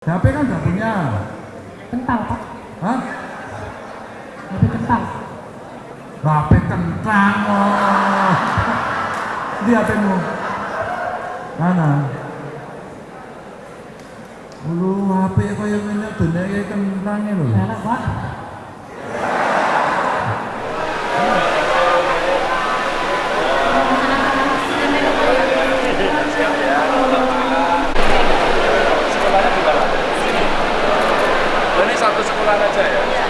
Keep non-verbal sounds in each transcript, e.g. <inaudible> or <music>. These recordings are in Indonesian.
HP kan nggak punya. Kental, Pak. Hah? HP kental. HP kental, Oh. Di HP mu, Mana? Ulu HP kaya ngene dene kayak kentang lho. Enak, Pak. <laughs> satu sekolah aja ya? Iya.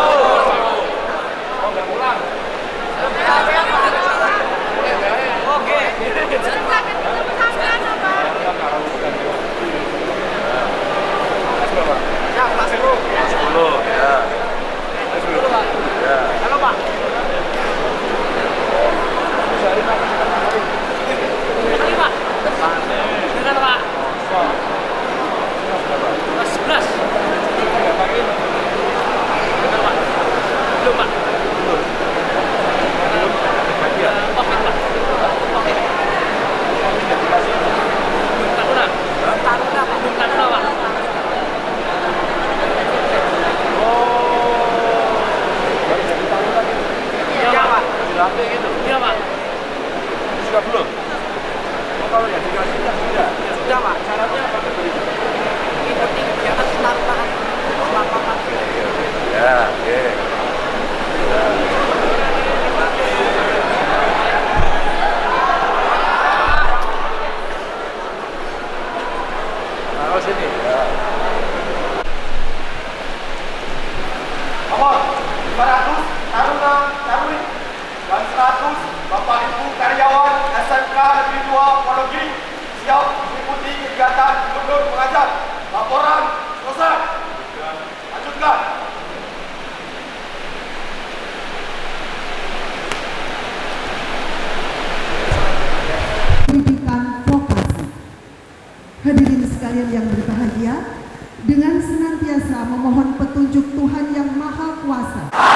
되면 sampai gitu. Iya pak. Belum? Kalau ya sudah sudah sudah. Iya, pak. Caranya apa? Oke. SMK Negeri 2 Ponogiri siap mengikuti kegiatan gubernur mengajar. Laporan selesai. Lanjutkan. Pendidikan vokasi. Hadirin sekalian yang berbahagia, dengan senantiasa memohon petunjuk Tuhan yang Maha Kuasa.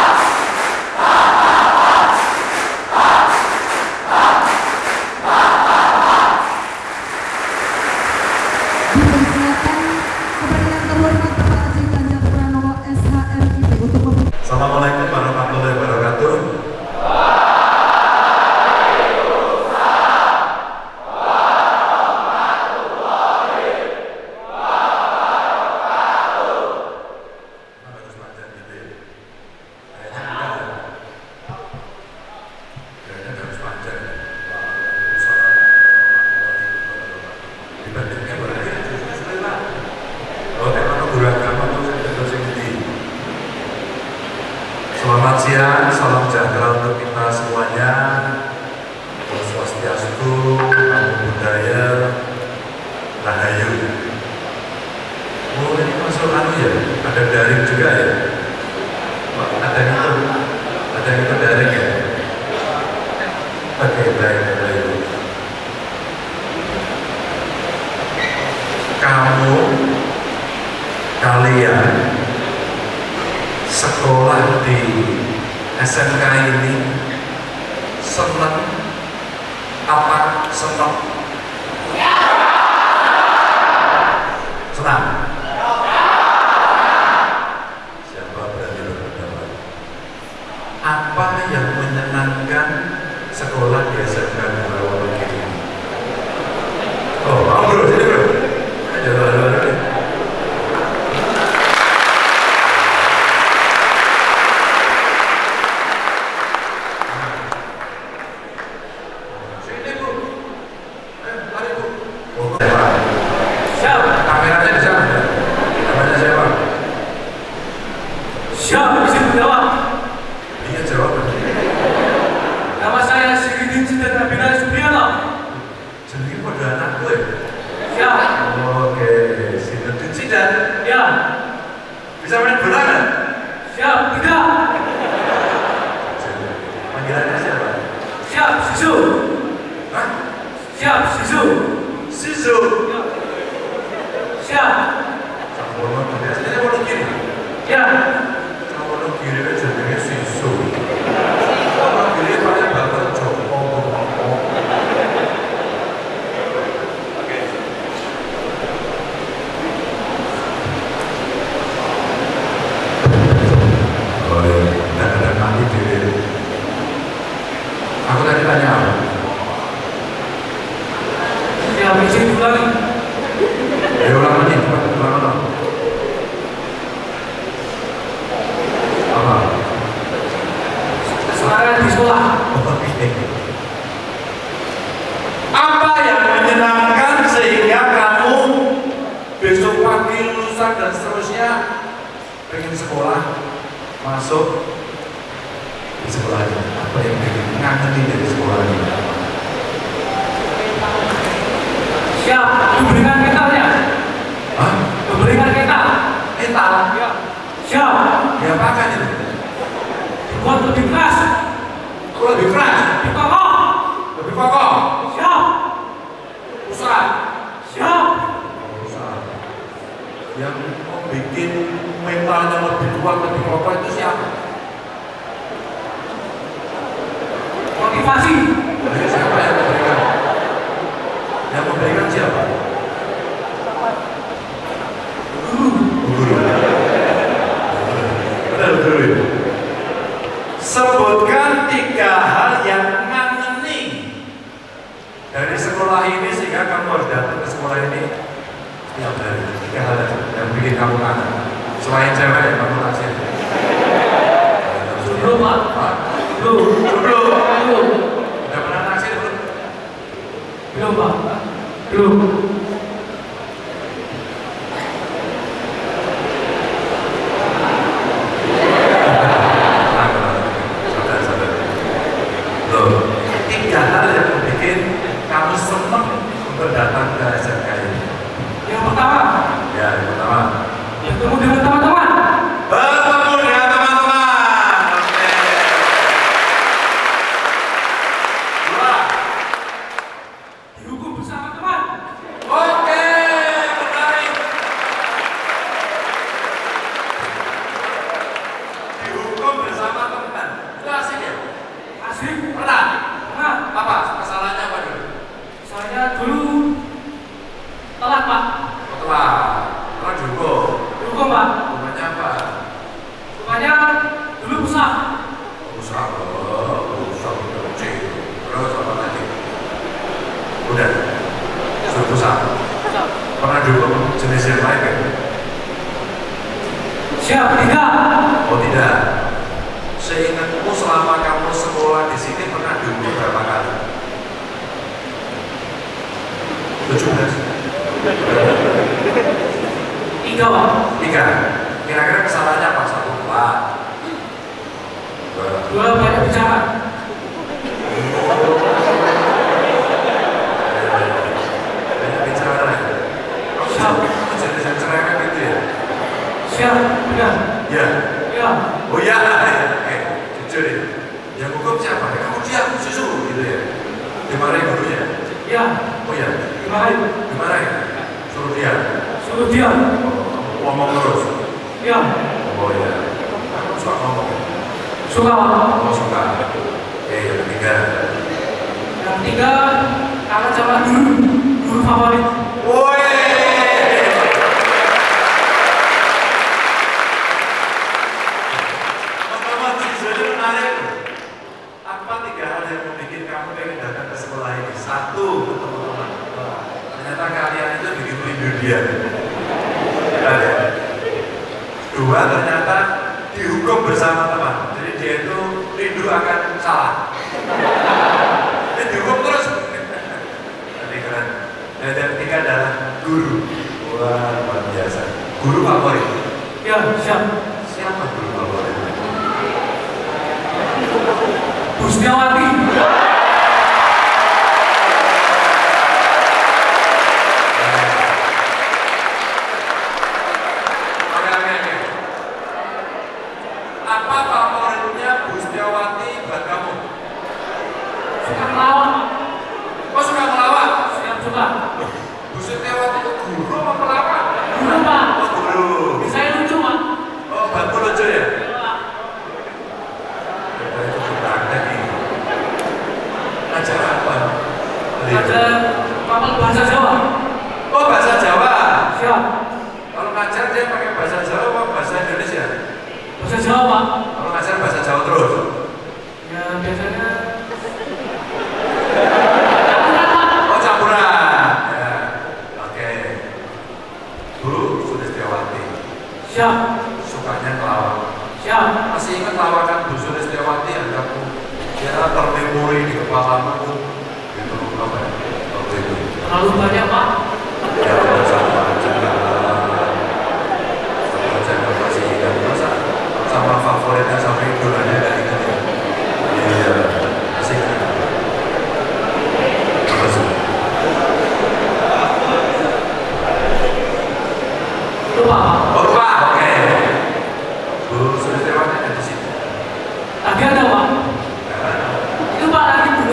17 tiga pak. Tiga. Kira-kira kesalahannya apa satu? Dua. Dua banyak bicara banyak bicara kamu ya? Siap. Ya ya. baik gimana ya suruh dia. Suruh dia. Ngomong terus. Ya. Oh, iya, oh ya aku suka ngomong. Suka. Ngomong suka. Ya yang ketiga yang ketiga kakak jalan guru guru favorit. Woi dia ada. Dua ternyata dihukum bersama teman. Jadi dia itu rindu akan salah. Dia dihukum terus. Tapi keren. Dan yang ketiga adalah guru. Wah luar biasa. Guru favorit. Ya siap. Siapa guru favorit? Busniawati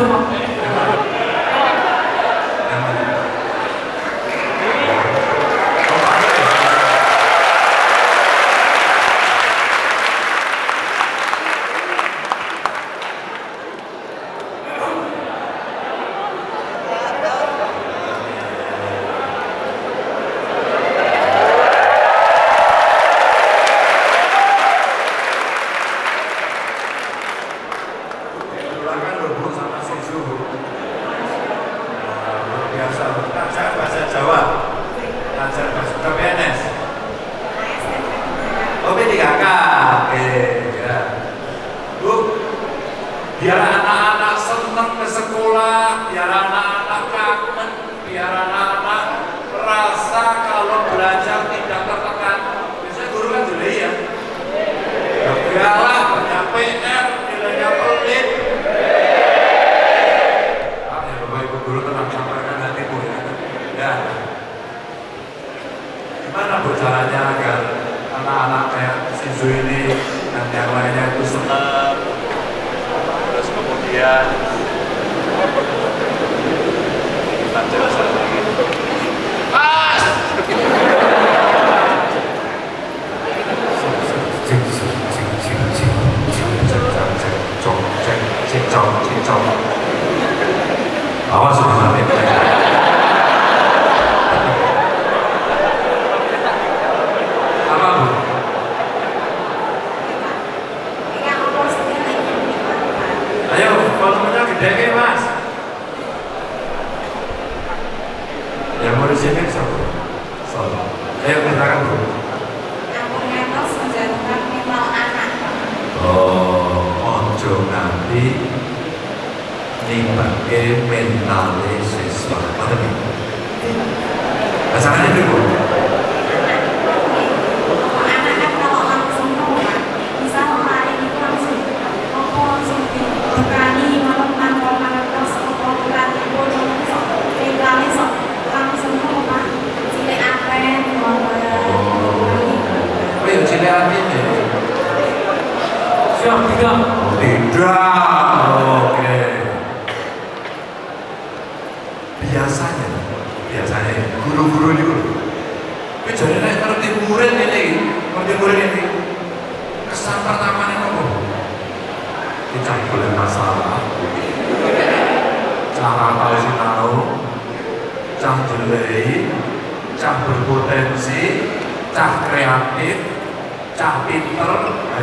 Pak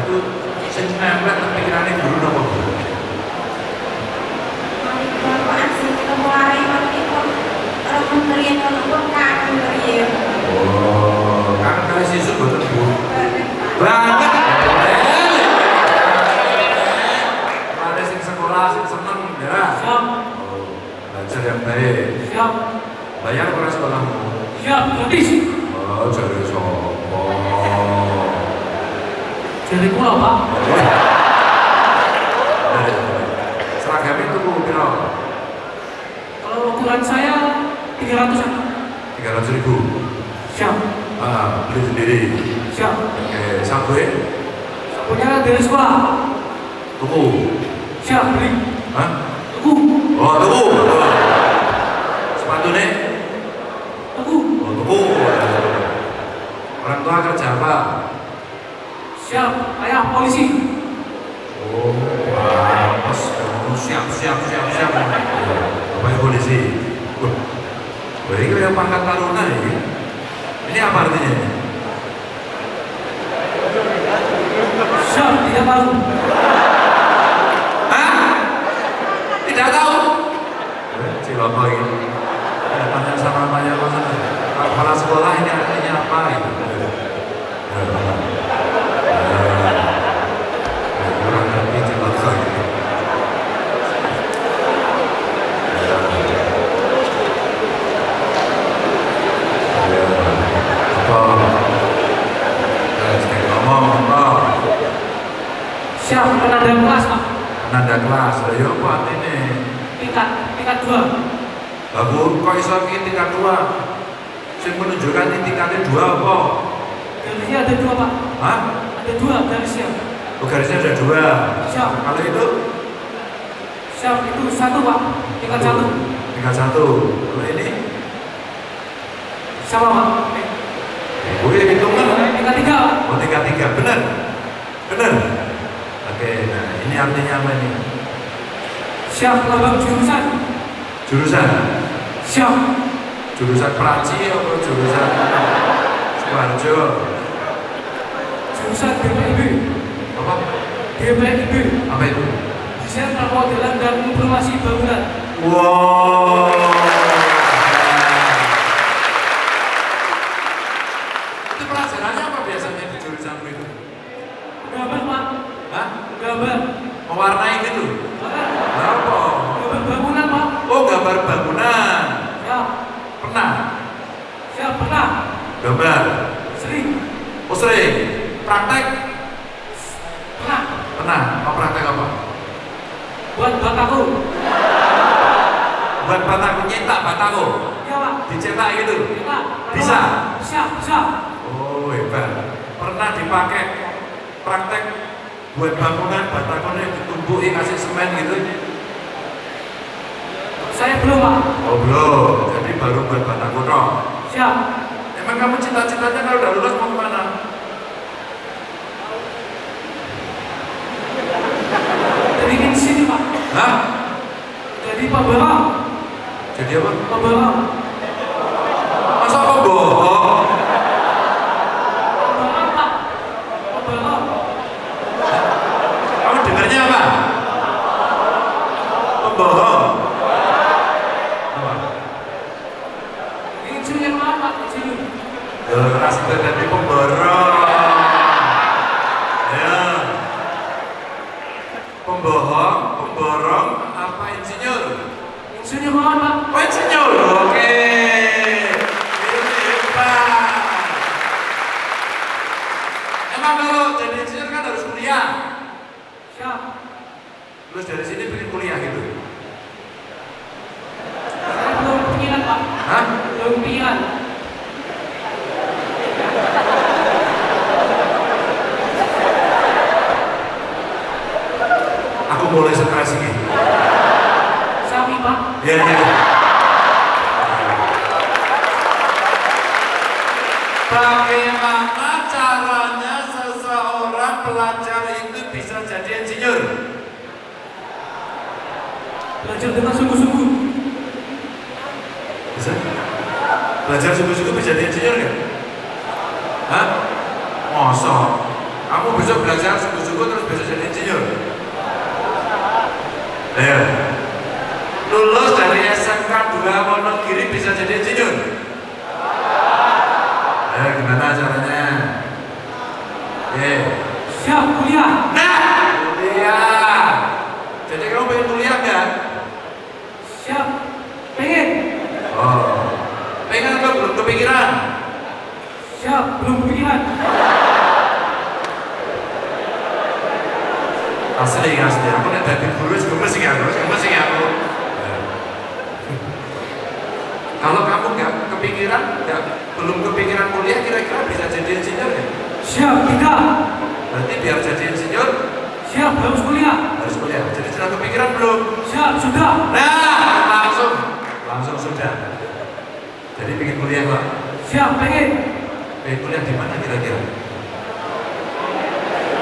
itu sing nempel nang pikirane guru nopo Bu? Oh, kan kali sisuk boten Bu. Banget. Ada sing sekolah sing seneng ya. Siap. Oh, belajar yang baik. Siap. Bayar ora sekolahmu? Siap. Gratis. Oh, jadi sopo. Jadi pulau Pak. Seragam itu Bu piro? Kalau ukuran saya 300 an. 300 ribu. Siap. Ah, beli sendiri. Siap. Oke, sabun Punya dari sekolah. tuku. Siap beli. Hah? Tuku. Oh, tuku. Sepatu nih? Tuku. Oh, tuku. Orang tua kerja apa? Siap. Ayah polisi. Oh, bagus. Oh, siap, siap, siap, siap. Apa yang polisi? Wah, wah, ini kayak pangkat taruna ini. Ini apa artinya? Siap. Tidak tahu. Hah? Tidak tahu? Ciloko ini. Eh, Tanya sama Maya Kepala sekolah ini artinya apa? Gitu. Siap, penanda kelas pak. Nanda kelas. Lah yo apa artine? Tingkat, tingkat dua. Bagus, kok iso tingkat dua? Sing menunjukkan ini tingkatnya dua apa? Garisnya ada dua pak. Hah? Ada dua garisnya. Oh, garisnya ada dua. Siap, Kalau itu siap itu satu pak. Tingkat satu. tingkat satu. Kalau ini, Sama pak. gue hitungan. Tingkat tiga pak. Oh tingkat tiga, benar, benar. Oke, nah ini artinya apa ini? Siap, lambang jurusan. Jurusan, Siap, jurusan Praci apa jurusan Suwarjo? jurusan BPIB. Apa? BPIB. Apa itu? Desain permodelan dan informasi bangunan. Wow. Itu pelajarannya apa biasanya di jurusan itu? Gambar pak. Hah? Gambar. Mewarnai gitu? Apa? Gambar bangunan pak. Oh gambar bangunan. Siap, Pernah? siap pernah. Gambar. Sering. Oh sering. Praktek? Pernah. Pernah. Apa praktek apa? Buat bataku. Buat bataku nyetak bataku. Ya pak. Dicetak gitu. Kita. Bisa? Siap, siap. Oh hebat. Pernah dipakai praktek buat bangunan batakonnya ditumbuhi kasih semen gitu? Saya belum pak. Oh belum. Jadi baru buat bataku toh. Siap. Emang kamu cita-citanya kalau udah lulus mau ke mana? Jadi di sini pak. Hah? Jadi pembalap. Jadi apa? Pembalap. Masa pembohong? Pembalap pak. Pembalap. Kamu dengarnya apa? Pembohong. Apa? Ini yang mana pak? Ini. Ya, keras jadi pemborong. Ya. Pembohong, pemborong, apa insinyur? Insinyur mana pak? Oh insinyur, oke. Ini hebat. Emang kalau jadi insinyur kan harus kuliah. Siap. Terus dari sini pengen kuliah gitu. Saya belum pikiran pak. Hah? Belum pikiran. Aku mulai stres ini. Sapi pak. Ya, ya. Bagaimana caranya seseorang pelajar itu bisa jadi insinyur? Belajar dengan sungguh-sungguh. Bisa? Belajar sungguh-sungguh bisa jadi insinyur nggak? Hah? Masa? Kamu bisa belajar sungguh-sungguh terus bisa jadi insinyur? Ya. Lulus dari SMK 2 Wonogiri bisa jadi insinyur? Ya, gimana caranya? Ya. Siap kuliah. Nah, kuliah. Jadi kamu pengen kuliah nggak? Siap. Pengen. Oh, pengen atau belum kepikiran? Siap. Belum pikiran. Asli, asli. Aku nek dadi guru wis gemes iki aku, gemes iki aku. Kalau kamu nggak kepikiran, nggak belum kepikiran kuliah, kira-kira bisa jadi insinyur ya? Siap. Tidak. Berarti biar jadi insinyur Siap. Harus kuliah. harus kuliah. Jadi sudah kepikiran belum? Siap. Sudah. Nah, langsung, langsung sudah. Jadi pengen kuliah pak. Siap. Pengen. Pengen kuliah di mana kira-kira?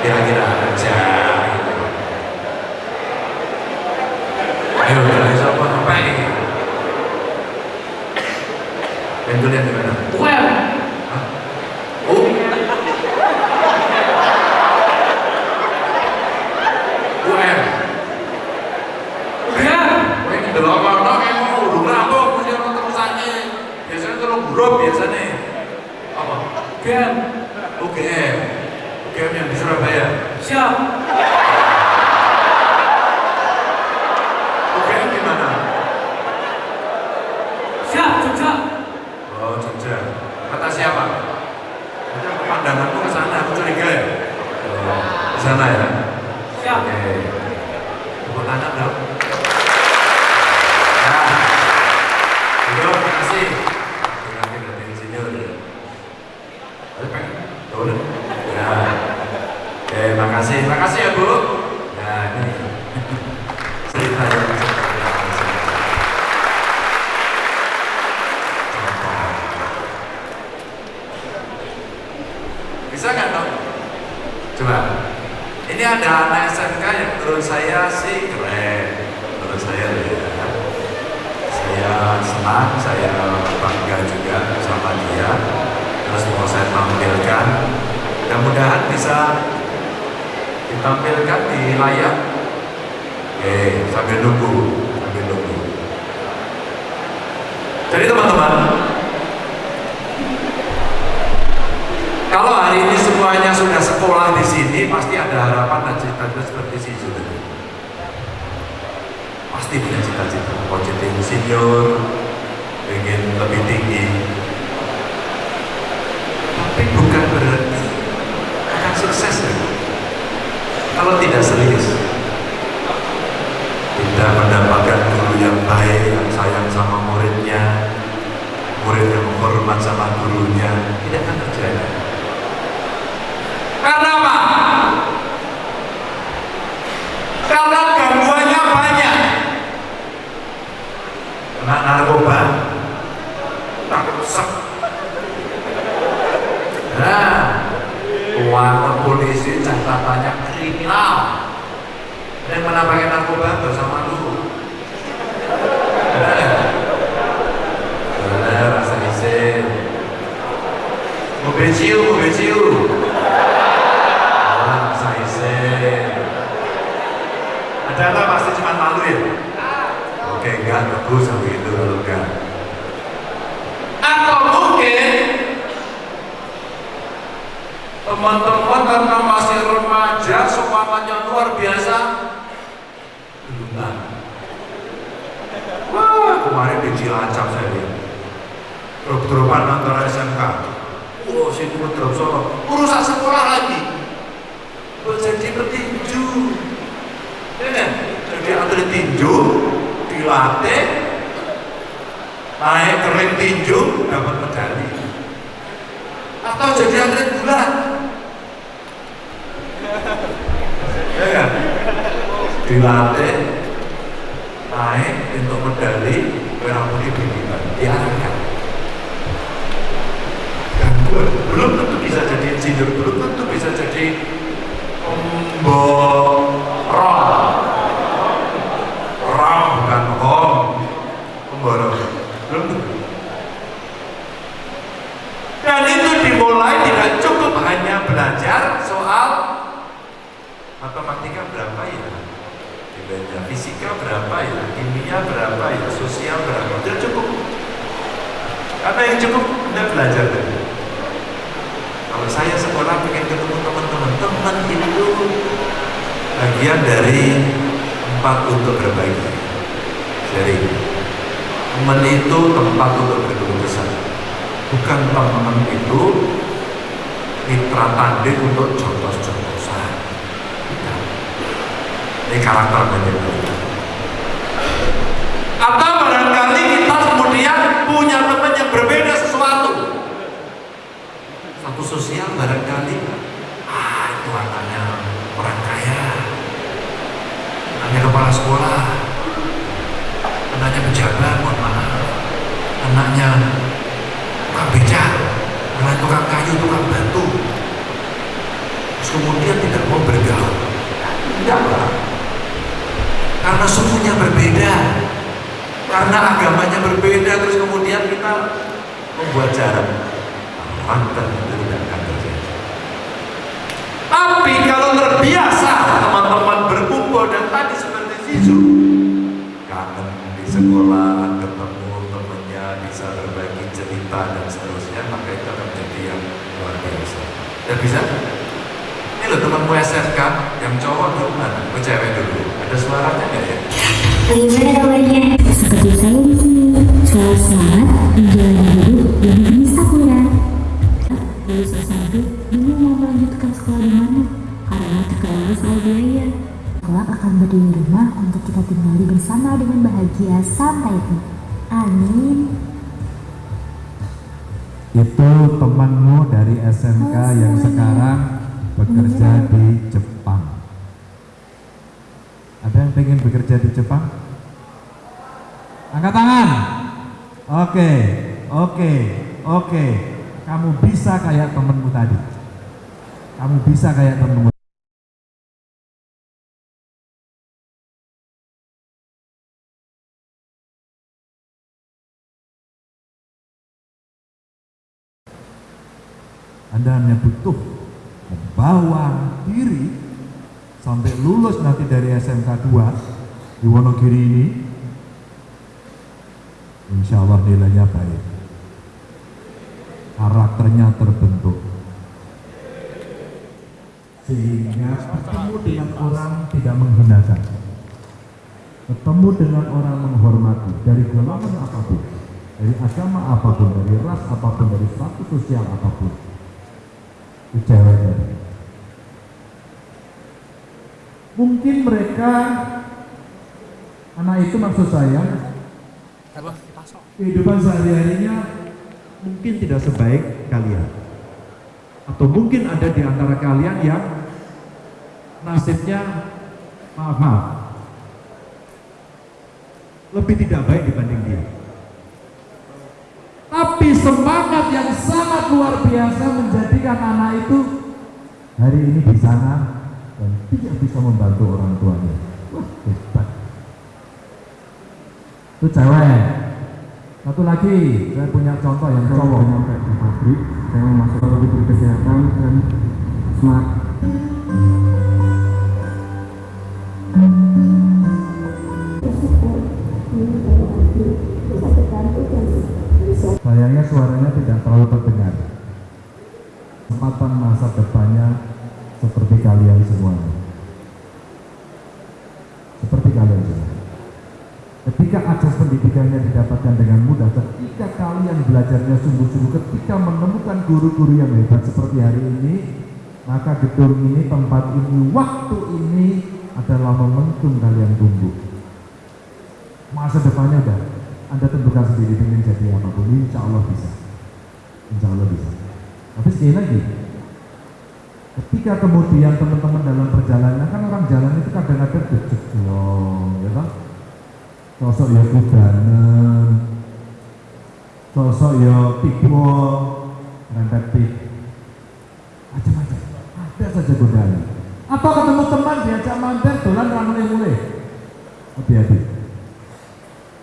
Kira-kira aja. Ayo, dari siapa sampai? Pengen kuliah di mana? UM. Hah? Oh, UM. UM. Kowe iki delok kono kayak mau urung rampung mesti ono terusane. Biasanya biasanya. Apa? UM. UGM. UGM yang di Surabaya. Siap. UGM di mana? Siap. Jogja. Oh, Jogja. Kata siapa? Pandanganku ke sana, aku curiga ya. Oh, di sana ya. Teman-teman karena masih remaja semangatnya luar biasa. Belum wah kemarin di Cilacap saya lihat. Drop-dropan antara SMK oh sini drop solo urusan sekolah lagi. Menjadi petinju. Ya kan? jadi atlet tinju dilatih naik ke ring tinju dapat medali. Atau jadi atlet bulat ya kan dilatih naik untuk medali merah putih bimbingan diarahkan. Gangguan belum tentu bisa jadi insinyur belum tentu bisa jadi pemborong orang bukan om pemborong belum tentu. Dan itu dimulai tidak cukup hanya belajar soal matematika berapa ya belajar fisika berapa ya? Kimia berapa ya? Sosial berapa? Tidak cukup. Karena yang cukup? Anda belajar tadi. Kalau saya sekolah pengen ketemu teman-teman teman itu bagian dari tempat untuk berbagi. Jadi teman itu tempat untuk berkeluh kesah bukan teman itu mitra tanding untuk contoh-contohan ini karakter menjadi atau barangkali kita kemudian punya teman yang berbeda sesuatu. Satu sosial barangkali. Ah itu anaknya orang kaya. Anaknya kepala sekolah. Anaknya pejabat mohon maaf. Anaknya tukang beca anaknya tukang kayu tukang batu. Terus kemudian tidak mau bergaul. Tidak karena sukunya berbeda. Karena agamanya berbeda. Terus kemudian kita membuat jarak mantan itu tidak akan terjadi. Tapi kalau terbiasa teman-teman berkumpul dan tadi seperti Zizu kangen di sekolah ketemu temannya bisa berbagi cerita dan seterusnya maka itu akan menjadi yang luar biasa. Ya bisa? Ini loh temanmu SMK yang cowok dulu mana? Oh, cewek dulu ada suaranya nggak ya? Bagaimana kabarnya? Seperti saya di sini. Selamat selamat menjalani hidup di negeri Sakura. Lulus S1, bingung mau melanjutkan sekolah di mana? Karena terkenal soal biaya. kelak akan berdiri rumah untuk kita tinggali bersama dengan bahagia sampai tua. Amin. Itu temanmu dari SMK Halo yang sekarang bekerja di Jepang. Ada yang pengen bekerja di Jepang? Angkat tangan. Oke, oke, oke. Kamu bisa kayak temenmu tadi. Kamu bisa kayak temenmu. Anda hanya butuh membawa diri sampai lulus nanti dari SMK 2 di Wonogiri ini. Insya Allah nilainya baik. Karakternya terbentuk. Sehingga bertemu dengan orang tidak menghinakan bertemu dengan orang menghormati dari golongan apa pun dari agama apa pun dari ras apa pun dari status sosial apa pun. Itu ceweknya mungkin mereka anak itu maksud saya kehidupan sehari-harinya mungkin tidak sebaik kalian. Atau mungkin ada di antara kalian yang nasibnya maaf maaf lebih tidak baik dibanding dia. Tapi semangat yang sangat luar biasa menjadikan anak itu hari ini di sana dan tidak bisa membantu orang tuanya. Wah, hebat. Itu cewek. Satu lagi, saya punya contoh yang cowok. nyampe di pabrik saya masuk ke bidang kesehatan dan smart Sayangnya suaranya tidak terlalu terdengar. Kesempatan masa depannya seperti kalian semuanya. Seperti kalian semua. Ketika akses pendidikannya didapatkan dengan mudah, ketika kalian belajarnya sungguh-sungguh, ketika menemukan guru-guru yang hebat seperti hari ini, maka gedung ini, tempat ini, waktu ini adalah momentum kalian tumbuh. Masa depannya udah Anda tentukan sendiri ingin jadi apa pun, insya Allah bisa. Insya Allah bisa. Tapi sekali lagi, ketika kemudian teman-teman dalam perjalanan, kan orang jalan itu kadang-kadang jejeglong, ya kan? Sosok ya kudanen, sosok ya tipe, rempet tik, macam-macam. Ada saja godaan. Atau ketemu teman diajak mantan, dolan ra mulai-mulai. Hati-hati.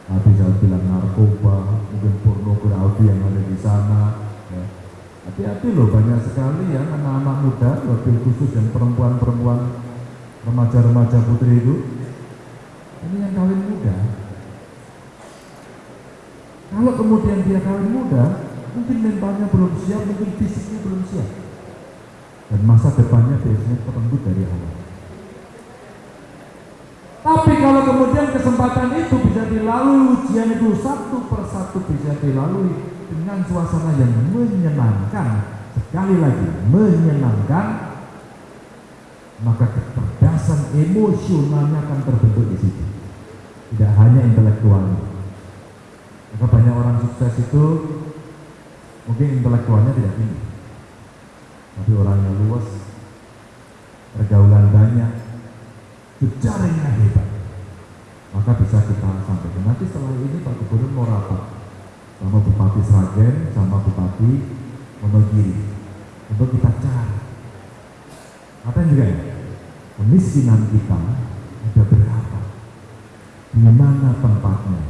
Nah, bisa bilang narkoba, mungkin pornografi yang ada di sana. ya. Hati-hati loh, banyak sekali ya anak-anak muda, lebih khusus yang perempuan-perempuan, remaja-remaja putri itu. Ini yang kawin muda. Kalau kemudian dia kawin muda, mungkin mentalnya belum siap, mungkin fisiknya belum siap. Dan masa depannya biasanya terenggut dari awal. Tapi kalau kemudian kesempatan itu bisa dilalui, ujian itu satu persatu bisa dilalui dengan suasana yang menyenangkan, sekali lagi menyenangkan, maka kecerdasan emosionalnya akan terbentuk di situ. Tidak hanya intelektualnya. Maka banyak orang sukses itu mungkin intelektualnya tidak tinggi, tapi orangnya luas, pergaulan banyak, jejaringnya hebat. Maka bisa kita sampaikan. Nanti setelah ini Pak Gubernur mau rapat sama Bupati Sragen sama Bupati Wonogiri untuk kita cari. Apa juga ya kemiskinan kita ada berapa? Di mana tempatnya?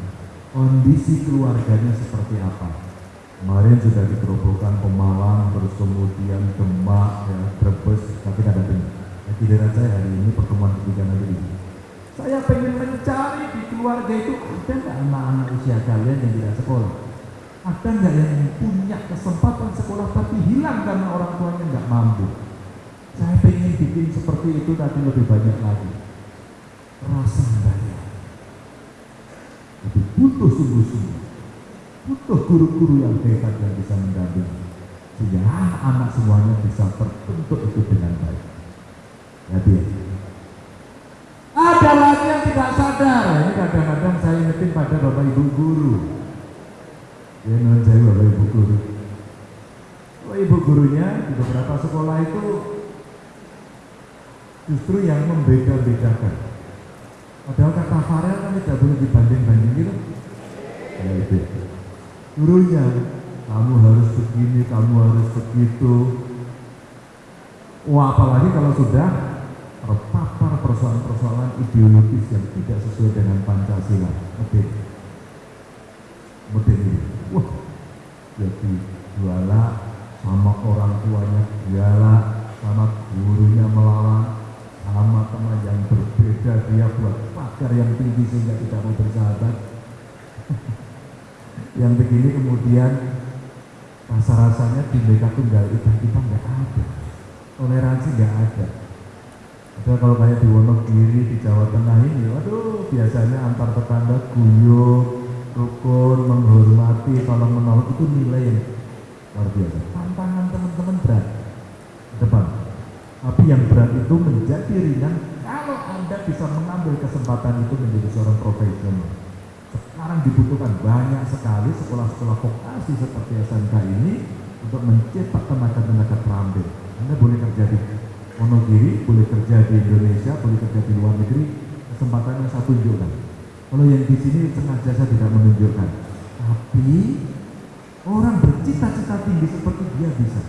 Kondisi keluarganya seperti apa? Kemarin sudah dikerobohkan Pemalang terus kemudian Demak ya, Brebes tapi tidak ada dengar Nah, giliran saya hari ini pertemuan ketiga ini. Saya pengen mencari di keluarga itu ada nggak anak-anak usia kalian yang tidak sekolah? ada nggak yang punya kesempatan sekolah tapi hilang karena orang tuanya nggak mampu? Saya pengen bikin seperti itu tapi lebih banyak lagi. Rasa bayar tapi butuh sungguh-sungguh butuh guru-guru yang hebat yang bisa mendampingi. Sehingga anak semuanya bisa terbentuk itu dengan baik. Jadi ya. ada lagi yang tidak sadar. Ini kadang-kadang saya ingetin pada bapak ibu guru ya non saya bapak ibu guru. Bapak ibu gurunya di beberapa sekolah itu justru yang membeda-bedakan. Padahal kata Farel kan tidak boleh dibanding-banding gitu ya itu. Gurunya kamu harus begini, kamu harus begitu wah apalagi kalau sudah terpapar persoalan-persoalan ideologis yang tidak sesuai dengan Pancasila. Oke Ini. Wah. Jadi juala sama orang tuanya juala sama gurunya melawan sama teman yang berbeda dia buat pagar yang tinggi sehingga tidak mau bersahabat. <laughs> Yang begini kemudian rasa-rasanya Bhinneka Tunggal Ika kita nggak ada. Toleransi nggak ada. Ada kalau kayak di Wonogiri di Jawa Tengah ini waduh biasanya antar tetangga guyup rukun menghormati tolong menolong itu nilai yang luar biasa. Tantangan teman-teman berat. Depan. Tapi yang berat itu menjadi ringan kalau anda bisa mengambil kesempatan itu menjadi seorang profesional. Sekarang dibutuhkan banyak sekali sekolah-sekolah vokasi seperti SMK ini untuk mencetak tenaga-tenaga terampil. Anda boleh kerja di Wonogiri, boleh kerja di Indonesia, boleh kerja di luar negeri, kesempatannya saya tunjukkan. Kalau yang di sini sengaja saya tidak menunjukkan. Tapi orang bercita-cita tinggi seperti dia bisa.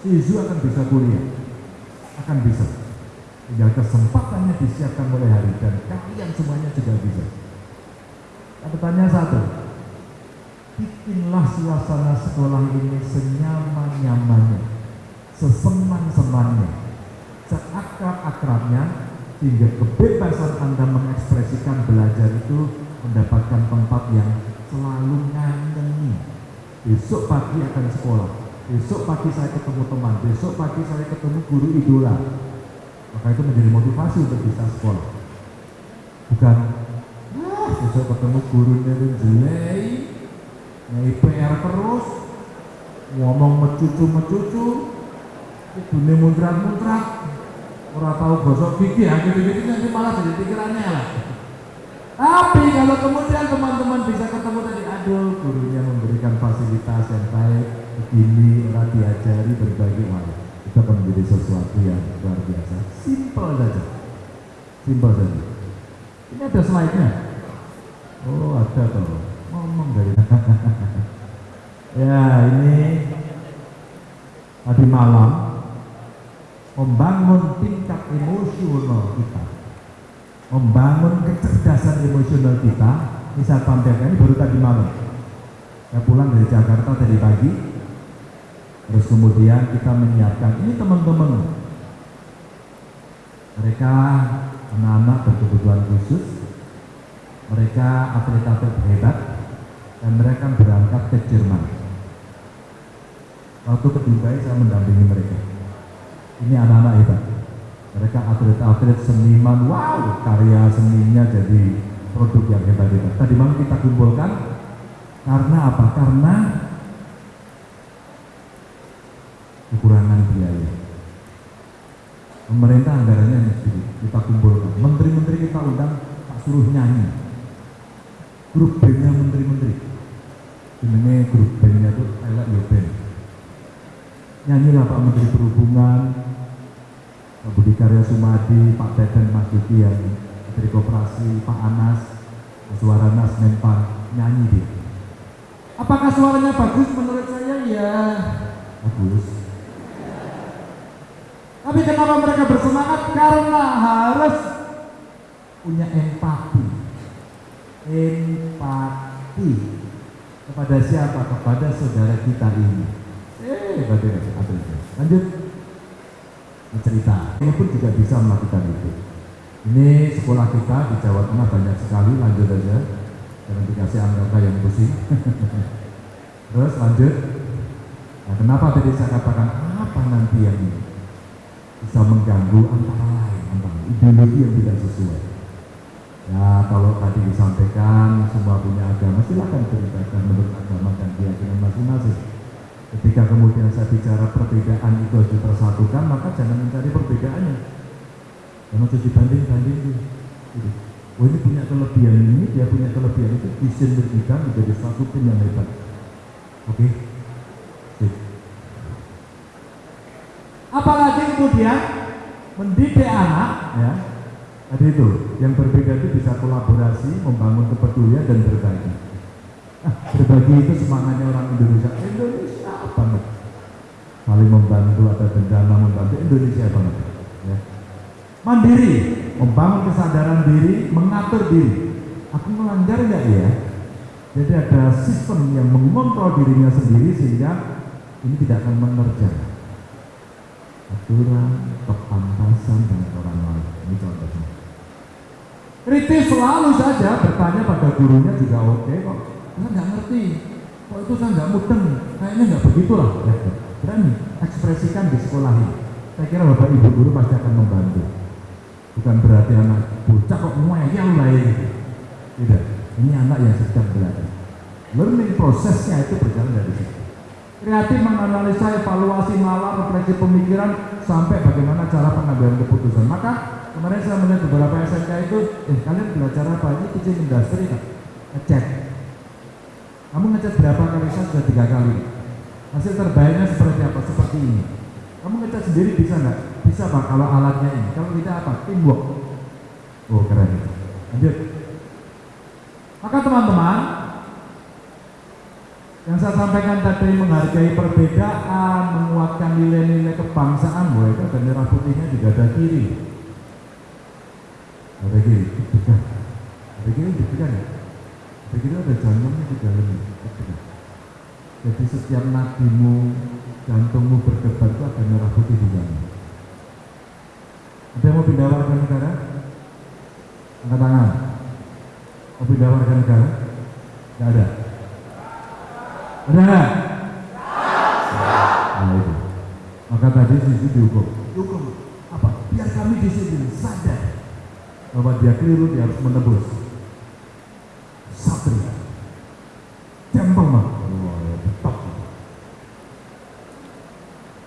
Sizu akan bisa kuliah, akan bisa. Tinggal kesempatannya disiapkan mulai hari dan kalian semuanya juga bisa. Tanya satu, bikinlah suasana sekolah ini senyaman-nyamannya, sesenang-senangnya, seakrab-akrabnya, sehingga kebebasan Anda mengekspresikan belajar itu mendapatkan tempat yang selalu nganteni. Besok pagi akan sekolah, besok pagi saya ketemu teman, besok pagi saya ketemu guru idola. Maka itu menjadi motivasi untuk bisa sekolah. Bukan Ah, besok ketemu gurunya itu jelek, PR terus, ngomong mecucu-mecucu, itu nih muntrat-muntrat, orang tahu gosok gigi, akhir-akhir nanti malah jadi pikirannya lah. Tapi kalau kemudian teman-teman bisa ketemu tadi, aduh gurunya memberikan fasilitas yang baik, begini, orang diajari berbagai hal. Itu akan menjadi sesuatu yang luar biasa. Simple saja. Simple saja. Ini ada slide-nya. Oh ada tuh. Ngomong dari <laughs> Ya ini tadi malam membangun tingkat emosional kita. Membangun kecerdasan emosional kita. Ini saya tampilkan ini baru tadi malam. Saya pulang dari Jakarta tadi pagi. Terus kemudian kita menyiapkan ini teman-teman. Mereka anak-anak berkebutuhan khusus. Mereka atlet-atlet hebat. Dan mereka berangkat ke Jerman. Waktu ke Dubai saya mendampingi mereka ini anak-anak hebat. Mereka atlet-atlet seniman. Wow karya seninya jadi produk yang hebat-hebat tadi malam kita kumpulkan. Karena apa? karena kekurangan biaya. Pemerintah anggarannya sedikit kita kumpulkan. Menteri-menteri kita undang tak suruh nyanyi. Grup bandnya menteri-menteri. Ini grup bandnya itu elek ya band nyanyilah Pak Menteri Perhubungan Pak Budi Karya Sumadi Pak Teten Mas Duki yang Menteri Koperasi Pak Anas Mas Waranas Menpan nyanyi dia. Apakah suaranya bagus menurut saya? Ya bagus. Tapi kenapa mereka bersemangat? Karena harus punya empati. Empati. Kepada siapa? Kepada saudara kita ini. Eh, bagaimana? Lanjut. Cerita. Ini pun juga bisa melakukan itu. Ini sekolah kita di Jawa Tengah banyak sekali. Lanjut aja. Jangan dikasih angka yang pusing. <laughs> Terus lanjut. Nah, kenapa tadi saya katakan apa nanti yang ini bisa mengganggu antara lain, antara ideologi yang tidak sesuai. Ya kalau tadi disampaikan semua punya agama silakan beribadah menurut agama dan keyakinan masing-masing. Ketika kemudian saya bicara perbedaan itu harus dipersatukan, maka jangan mencari perbedaannya. Jangan terus dibanding-banding gitu. oh ini punya kelebihan ini, dia punya kelebihan itu, disinergikan menjadi satu tim yang hebat. Oke? Sip. Apalagi kemudian mendidik anak, ya, tadi itu, yang berbeda itu bisa kolaborasi, membangun kepedulian dan berbagi. Ah, berbagi itu semangatnya orang Indonesia. Indonesia banget. Saling membantu ada bencana membantu Indonesia banget. Ya. Mandiri, membangun kesadaran diri, mengatur diri. Aku melanggar nggak ya? Jadi ada sistem yang mengontrol dirinya sendiri sehingga ini tidak akan menerjang aturan, kepantasan dengan orang lain. Ini contohnya. Kritis selalu saja bertanya pada gurunya juga oke kok. Saya nggak ngerti. Kok itu saya nggak mudeng. Kayaknya nggak begitulah. Ya, berani ekspresikan di sekolah ini. Saya kira bapak ibu guru pasti akan membantu. Bukan berarti anak bocah kok ngeyel lah ini. Tidak. Ini anak yang sedang belajar. Learning prosesnya itu berjalan dari situ. Kreatif menganalisa, evaluasi, nalar, refleksi pemikiran, sampai bagaimana cara pengambilan keputusan. Maka kemarin saya melihat beberapa SMK itu, eh kalian belajar apa? Ini kitchen industry kan? Ngecek. Kamu ngecek berapa kali? Saya sudah tiga kali. Hasil terbaiknya seperti apa? Seperti ini. Kamu ngecek sendiri bisa nggak? Bisa pak kalau alatnya ini. Kalau tidak apa? Teamwork. Oh keren. Lanjut. Maka teman-teman, yang saya sampaikan tadi menghargai perbedaan, menguatkan nilai-nilai kebangsaan, bahwa itu merah putihnya juga ada kiri. Ada kiri, deg-degan. Ada kiri, deg-degan ya? Kiri ada jantungnya di dalamnya. Jadi setiap nadimu, jantungmu berdebar itu ada merah putih di dalam. Ada yang mau pindah warga negara? Angkat tangan. Mau pindah warga negara? Tidak ada. Ada nggak? Nah itu. Maka tadi sisi dihukum. Dihukum apa? Biar kami disiplin sadar bahwa dia keliru dia harus menebus. Satria. Jambang mah.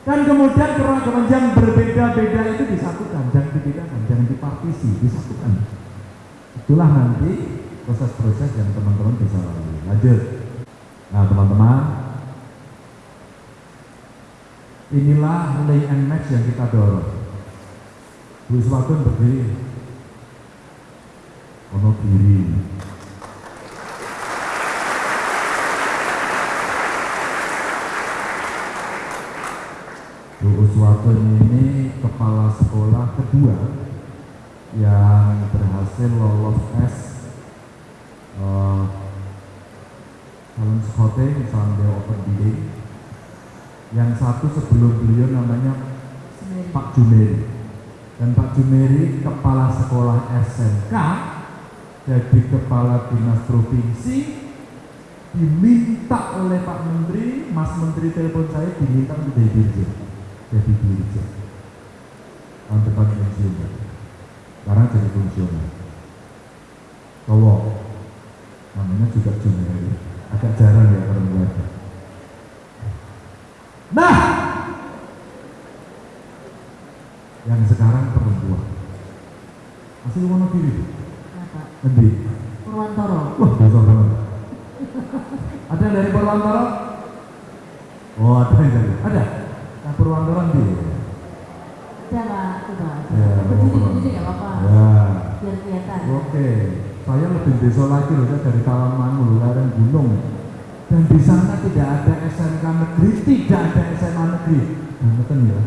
Dan kemudian keragaman yang berbeda-beda itu disatukan, jangan dibedakan, jangan dipartisi, disatukan. Itulah nanti proses-proses yang teman-teman bisa lalui. Lanjut. Nah teman-teman, inilah lay and match yang kita dorong. Bu Swatun berdiri, ono kiri. Uswatun ini kepala sekolah kedua yang berhasil lolos tes uh, Talent Scouting misalnya Open Bidding yang satu sebelum beliau namanya Pak Jumeri. Dan Pak Jumeri kepala sekolah SMK jadi kepala dinas provinsi diminta oleh Pak Menteri Mas Menteri telepon saya diminta untuk jadi dirjen tahun depan pensiun sekarang jadi fungsional cowok namanya juga Jumeri agak jarang ya perempuan. Nah, yang sekarang perempuan. Asli Wonogiri. Nanti. Purwantoro. Wah, besar banget. Ada yang dari Purwantoro? Oh, ada yang dari. Ada. Purwantoro nanti. Ada lah, coba. Ya, Berdiri, nggak apa-apa. Ya. Biar kelihatan. Oke, saya lebih desa lagi loh, dari Tawamangu, lereng gunung. Dan di sana tidak ada SMK negeri, tidak ada SMA negeri. Nah, betul ya.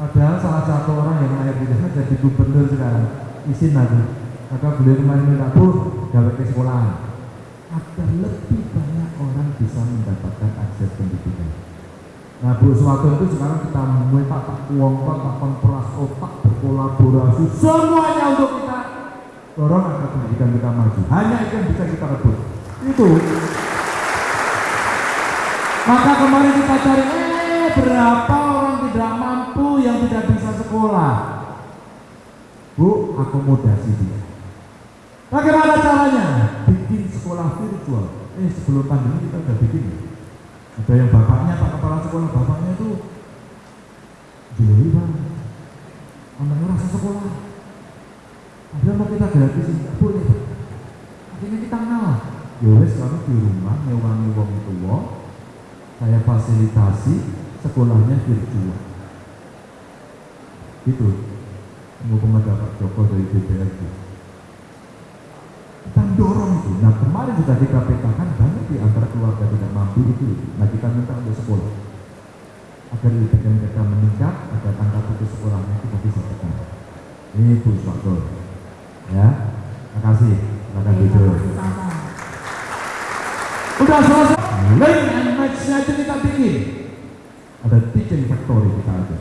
Padahal salah satu orang yang di sana jadi gubernur sekarang, izin aku. Maka beliau kemarin minta bu, gawe ke sekolahan. Agar lebih banyak orang bisa mendapatkan akses pendidikan. Nah, Bu Suwatu itu sekarang kita tak tak kuongkot, tak konfras otak, berkolaborasi, semuanya untuk kita dorong agar pendidikan kita maju. Hanya itu yang bisa kita rebut. Itu. Maka kemarin kita cari, eh berapa orang tidak mampu yang tidak bisa sekolah? Bu, akomodasi dia. Bagaimana caranya? Bikin sekolah virtual. Eh sebelum pandemi kita udah bikin. Ada yang bapaknya, pak kepala sekolah, bapaknya itu Juli bang, anaknya rasa sekolah. Ada mau kita gratis enggak boleh. Akhirnya kita ngalah. Ya wes kami di rumah nyewangi wong tua, saya fasilitasi sekolahnya virtual. Itu ada Pak Joko dari DPRD. Kita dorong itu. Nah kemarin sudah kita petakan banyak di antara keluarga tidak mampu itu. Nah kita minta untuk sekolah agar IPK mereka meningkat, agar angka putus sekolahnya kita bisa tekan. Ini Bu Swakto. Ya, makasih. Silakan duduk. Udah selesai. Link and match-nya itu kita bikin. Ada teaching factory kita ada.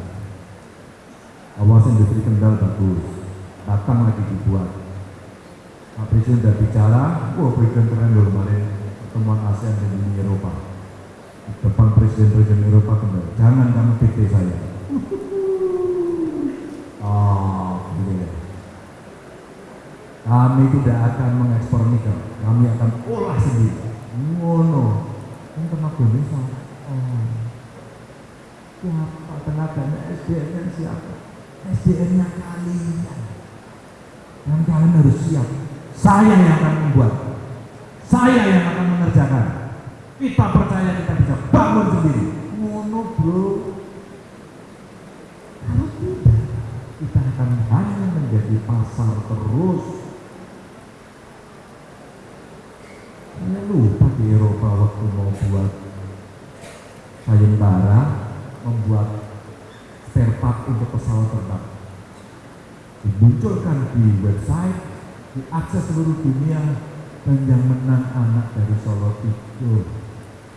Awasin industri kendal bagus. Datang lagi dibuat. Pak Presiden sudah bicara, wah Presiden keren loh kemarin pertemuan ASEAN dan Uni Eropa. Di depan Presiden-Presiden Eropa kembali, jangan kamu PT saya. Oh, gitu ya. Kami tidak akan mengekspor nikel, kami akan olah sendiri. Ngono, ini tenaga Indonesia. Oh, siapa tenaganya SDM-nya siapa? SDM-nya kalian. Dan kalian harus siap. Saya yang akan membuat. Saya yang akan mengerjakan. Kita percaya kita bisa bangun sendiri. Ngono bro. Kalau tidak, kita akan hanya menjadi pasar terus. Saya lupa di Eropa waktu mau buat sayembara, membuat spare part untuk pesawat terbang. Dimunculkan di website, diakses seluruh dunia, dan yang menang anak dari Solo itu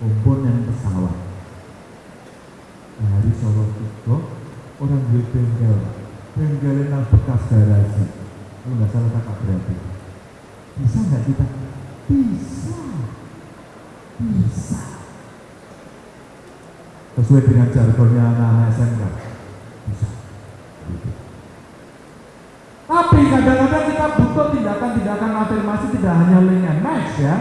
komponen pesawat. Dari Solo itu orang duit bengkel, bengkelnya bekas garasi. Kalau nggak salah kakak berarti. Bisa nggak kita? Bisa. Bisa. Sesuai dengan jargonnya anak-anak SMK. Bisa. Gitu. Tapi kadang-kadang kita butuh tindakan-tindakan afirmasi tidak hanya link and match ya.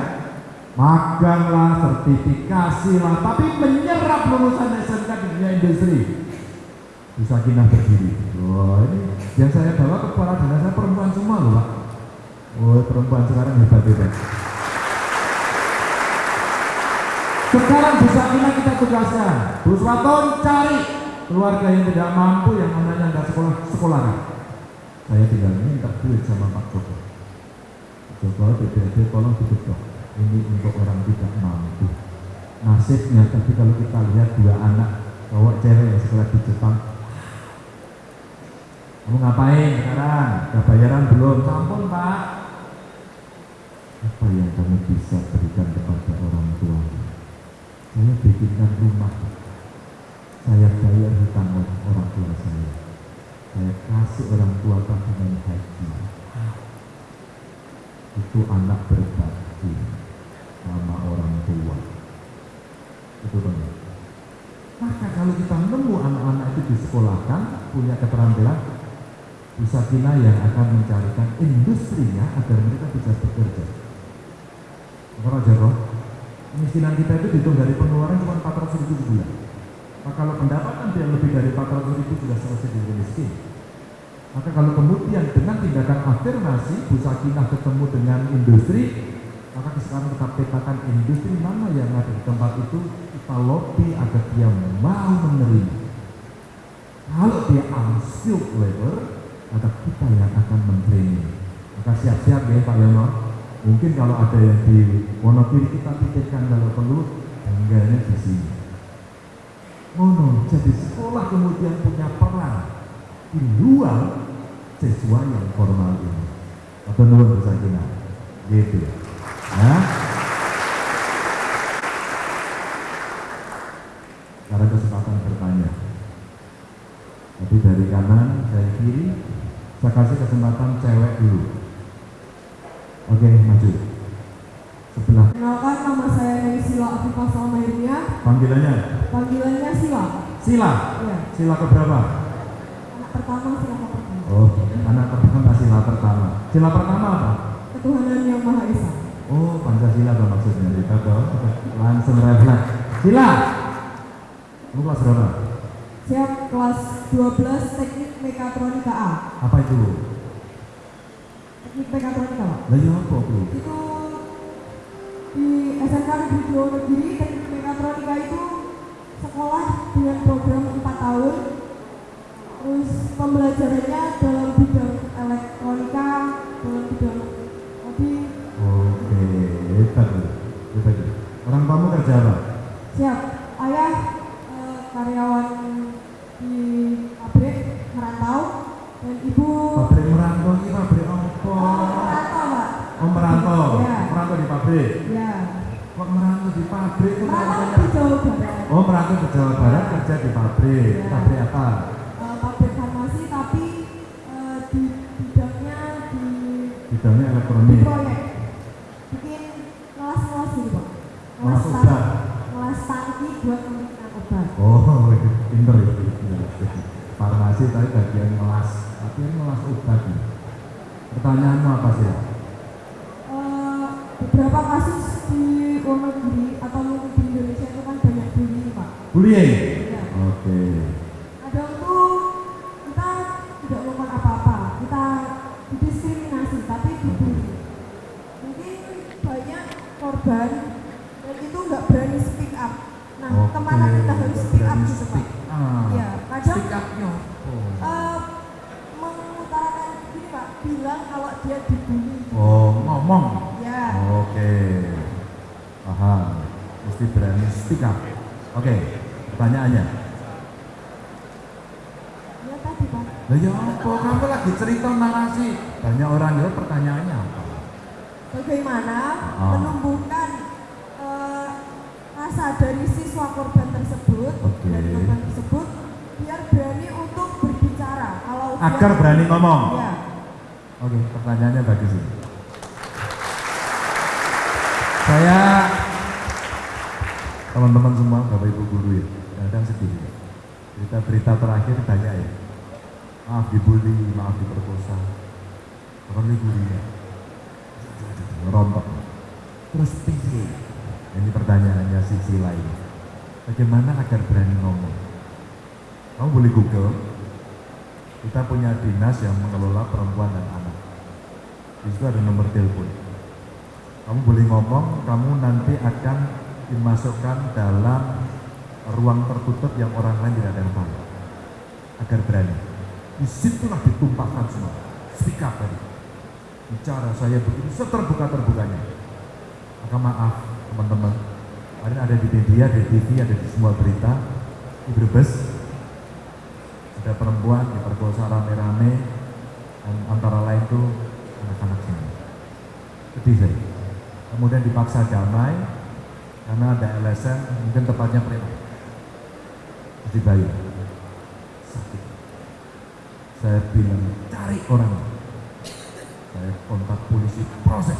Magang lah, sertifikasi lah, tapi menyerap lulusan SMK di dunia industri. Bisa kinah berdiri. Wah ini yang saya bawa ke kepala dinas perempuan semua loh Pak. Oh perempuan sekarang hebat-hebat. Sekarang Bu Sakina kita tugaskan. Bu Swaton cari keluarga yang tidak mampu yang anaknya nggak sekolah sekolah. Saya tinggal minta duit sama Pak Joko. Joko DPRD tolong dibetok. Ini untuk orang tidak mampu. Nasibnya tapi kalau kita lihat dua anak cowok cewek yang sekolah di Jepang. Kamu ngapain sekarang? Udah bayaran belum? Sampun Pak. Apa yang kamu bisa berikan kepada orang tua? Saya bikinkan rumah. Saya bayar hutang orang tua saya. Saya kasih orang tua tabungan haji. Itu anak berbakti sama orang tua. Itu benar. Maka kalau kita nemu anak-anak itu disekolahkan, punya keterampilan, Bu Sakina yang akan mencarikan industrinya agar mereka bisa bekerja. Kalau Jaro, kemiskinan kita itu dihitung dari pengeluaran cuma 400 ribu sebulan. Maka kalau pendapatan dia lebih dari 400 ribu sudah selesai jadi miskin. Maka kalau kemudian dengan tindakan afirmasi, Bu Sakinah ketemu dengan industri, maka sekarang kita petakan industri mana yang ada di tempat itu, kita lobby agar dia mau menerima. Kalau dia unskilled labor, maka kita yang akan mentraining. Maka siap-siap ya Pak Yono. Mungkin kalau ada yang di Wonogiri kita titipkan kalau perlu, enggaknya di sini. Mono, jadi sekolah kemudian punya peran di luar siswa yang formal ini. Atau nuwun bisa Gitu. Ya. Sekarang kesempatan bertanya. Tapi dari kanan, dari kiri, saya kasih kesempatan cewek dulu. Oke, maju. Sebelah. Kenalkan nama saya Neni Sila Afifah Salmahiria. Panggilannya? Panggilannya Sila. Sila? Iya. Sila keberapa? Anak pertama sila pertama. Oh, anak pertama sila pertama. Sila pertama apa? Ketuhanan yang Maha Esa. Oh, Pancasila apa maksudnya? Kita dong. Langsung refleks. Sila. Kamu kelas berapa? Siap kelas 12 Teknik Mekatronika A. Apa itu? teknik mekatronika Lah ya apa Bu? itu di SMK Negeri Negeri teknik mekatronika itu sekolah dengan program 4 tahun terus pembelajarannya dalam bidang elektronika dalam bidang mobil Oke, hebat. Hebat. Orang kamu kerja apa? siap ayah eh, karyawan di pabrik merantau dan ibu Pabrik merantau ini pabrik apa? merantau pak Oh merantau, Ya. Merantau di pabrik. ya Kok merantau di pabrik? Kok merantau di Jawa Barat Oh merantau ke Jawa Barat kerja di pabrik. Ya. Pabrik apa? Eh, pabrik farmasi tapi eh, di bidangnya di Bidangnya di elektronik. proyek bikin ngelas-ngelas gitu pak tang- obat. ngelas tangki buat memberikan obat Oh, <laughs> pinter ya. pinter. Farmasi tapi bagian melas, tapi melas obat. Pertanyaanmu apa sih? Pak Bullying. Ya. Bagaimana menumbuhkan eh, rasa dari siswa korban tersebut Oke. dan korban tersebut biar berani untuk berbicara kalau dia- Agar berani ngomong. ya Oke, pertanyaannya bagus ini. Saya teman-teman semua, Bapak Ibu guru ya, kadang sedih. ya. Berita-berita terakhir banyak ya. Maaf dibully, maaf diperkosa. Orang dibully ya. Ngerontok. Terus piye? Ini pertanyaannya sisi lain. Bagaimana agar berani ngomong? Kamu boleh Google, kita punya dinas yang mengelola perempuan dan anak. Di situ ada nomor telepon. Kamu boleh ngomong, kamu nanti akan dimasukkan dalam ruang tertutup yang orang lain tidak ada yang tahu. Agar berani. Di situlah ditumpahkan semua. Speak tadi. Bicara saya begini seterbuka-terbukanya. Maka maaf teman-teman. Kemarin ada di media, di TV, ada di semua berita. Di Brebes, ada perempuan diperkosa rame-rame antara lain itu anak-anak semua. Sedih saya. Kemudian dipaksa damai karena ada LSM, mungkin tepatnya preman. Di bayi. Sakit. Saya bilang cari orang. Saya kontak polisi proses.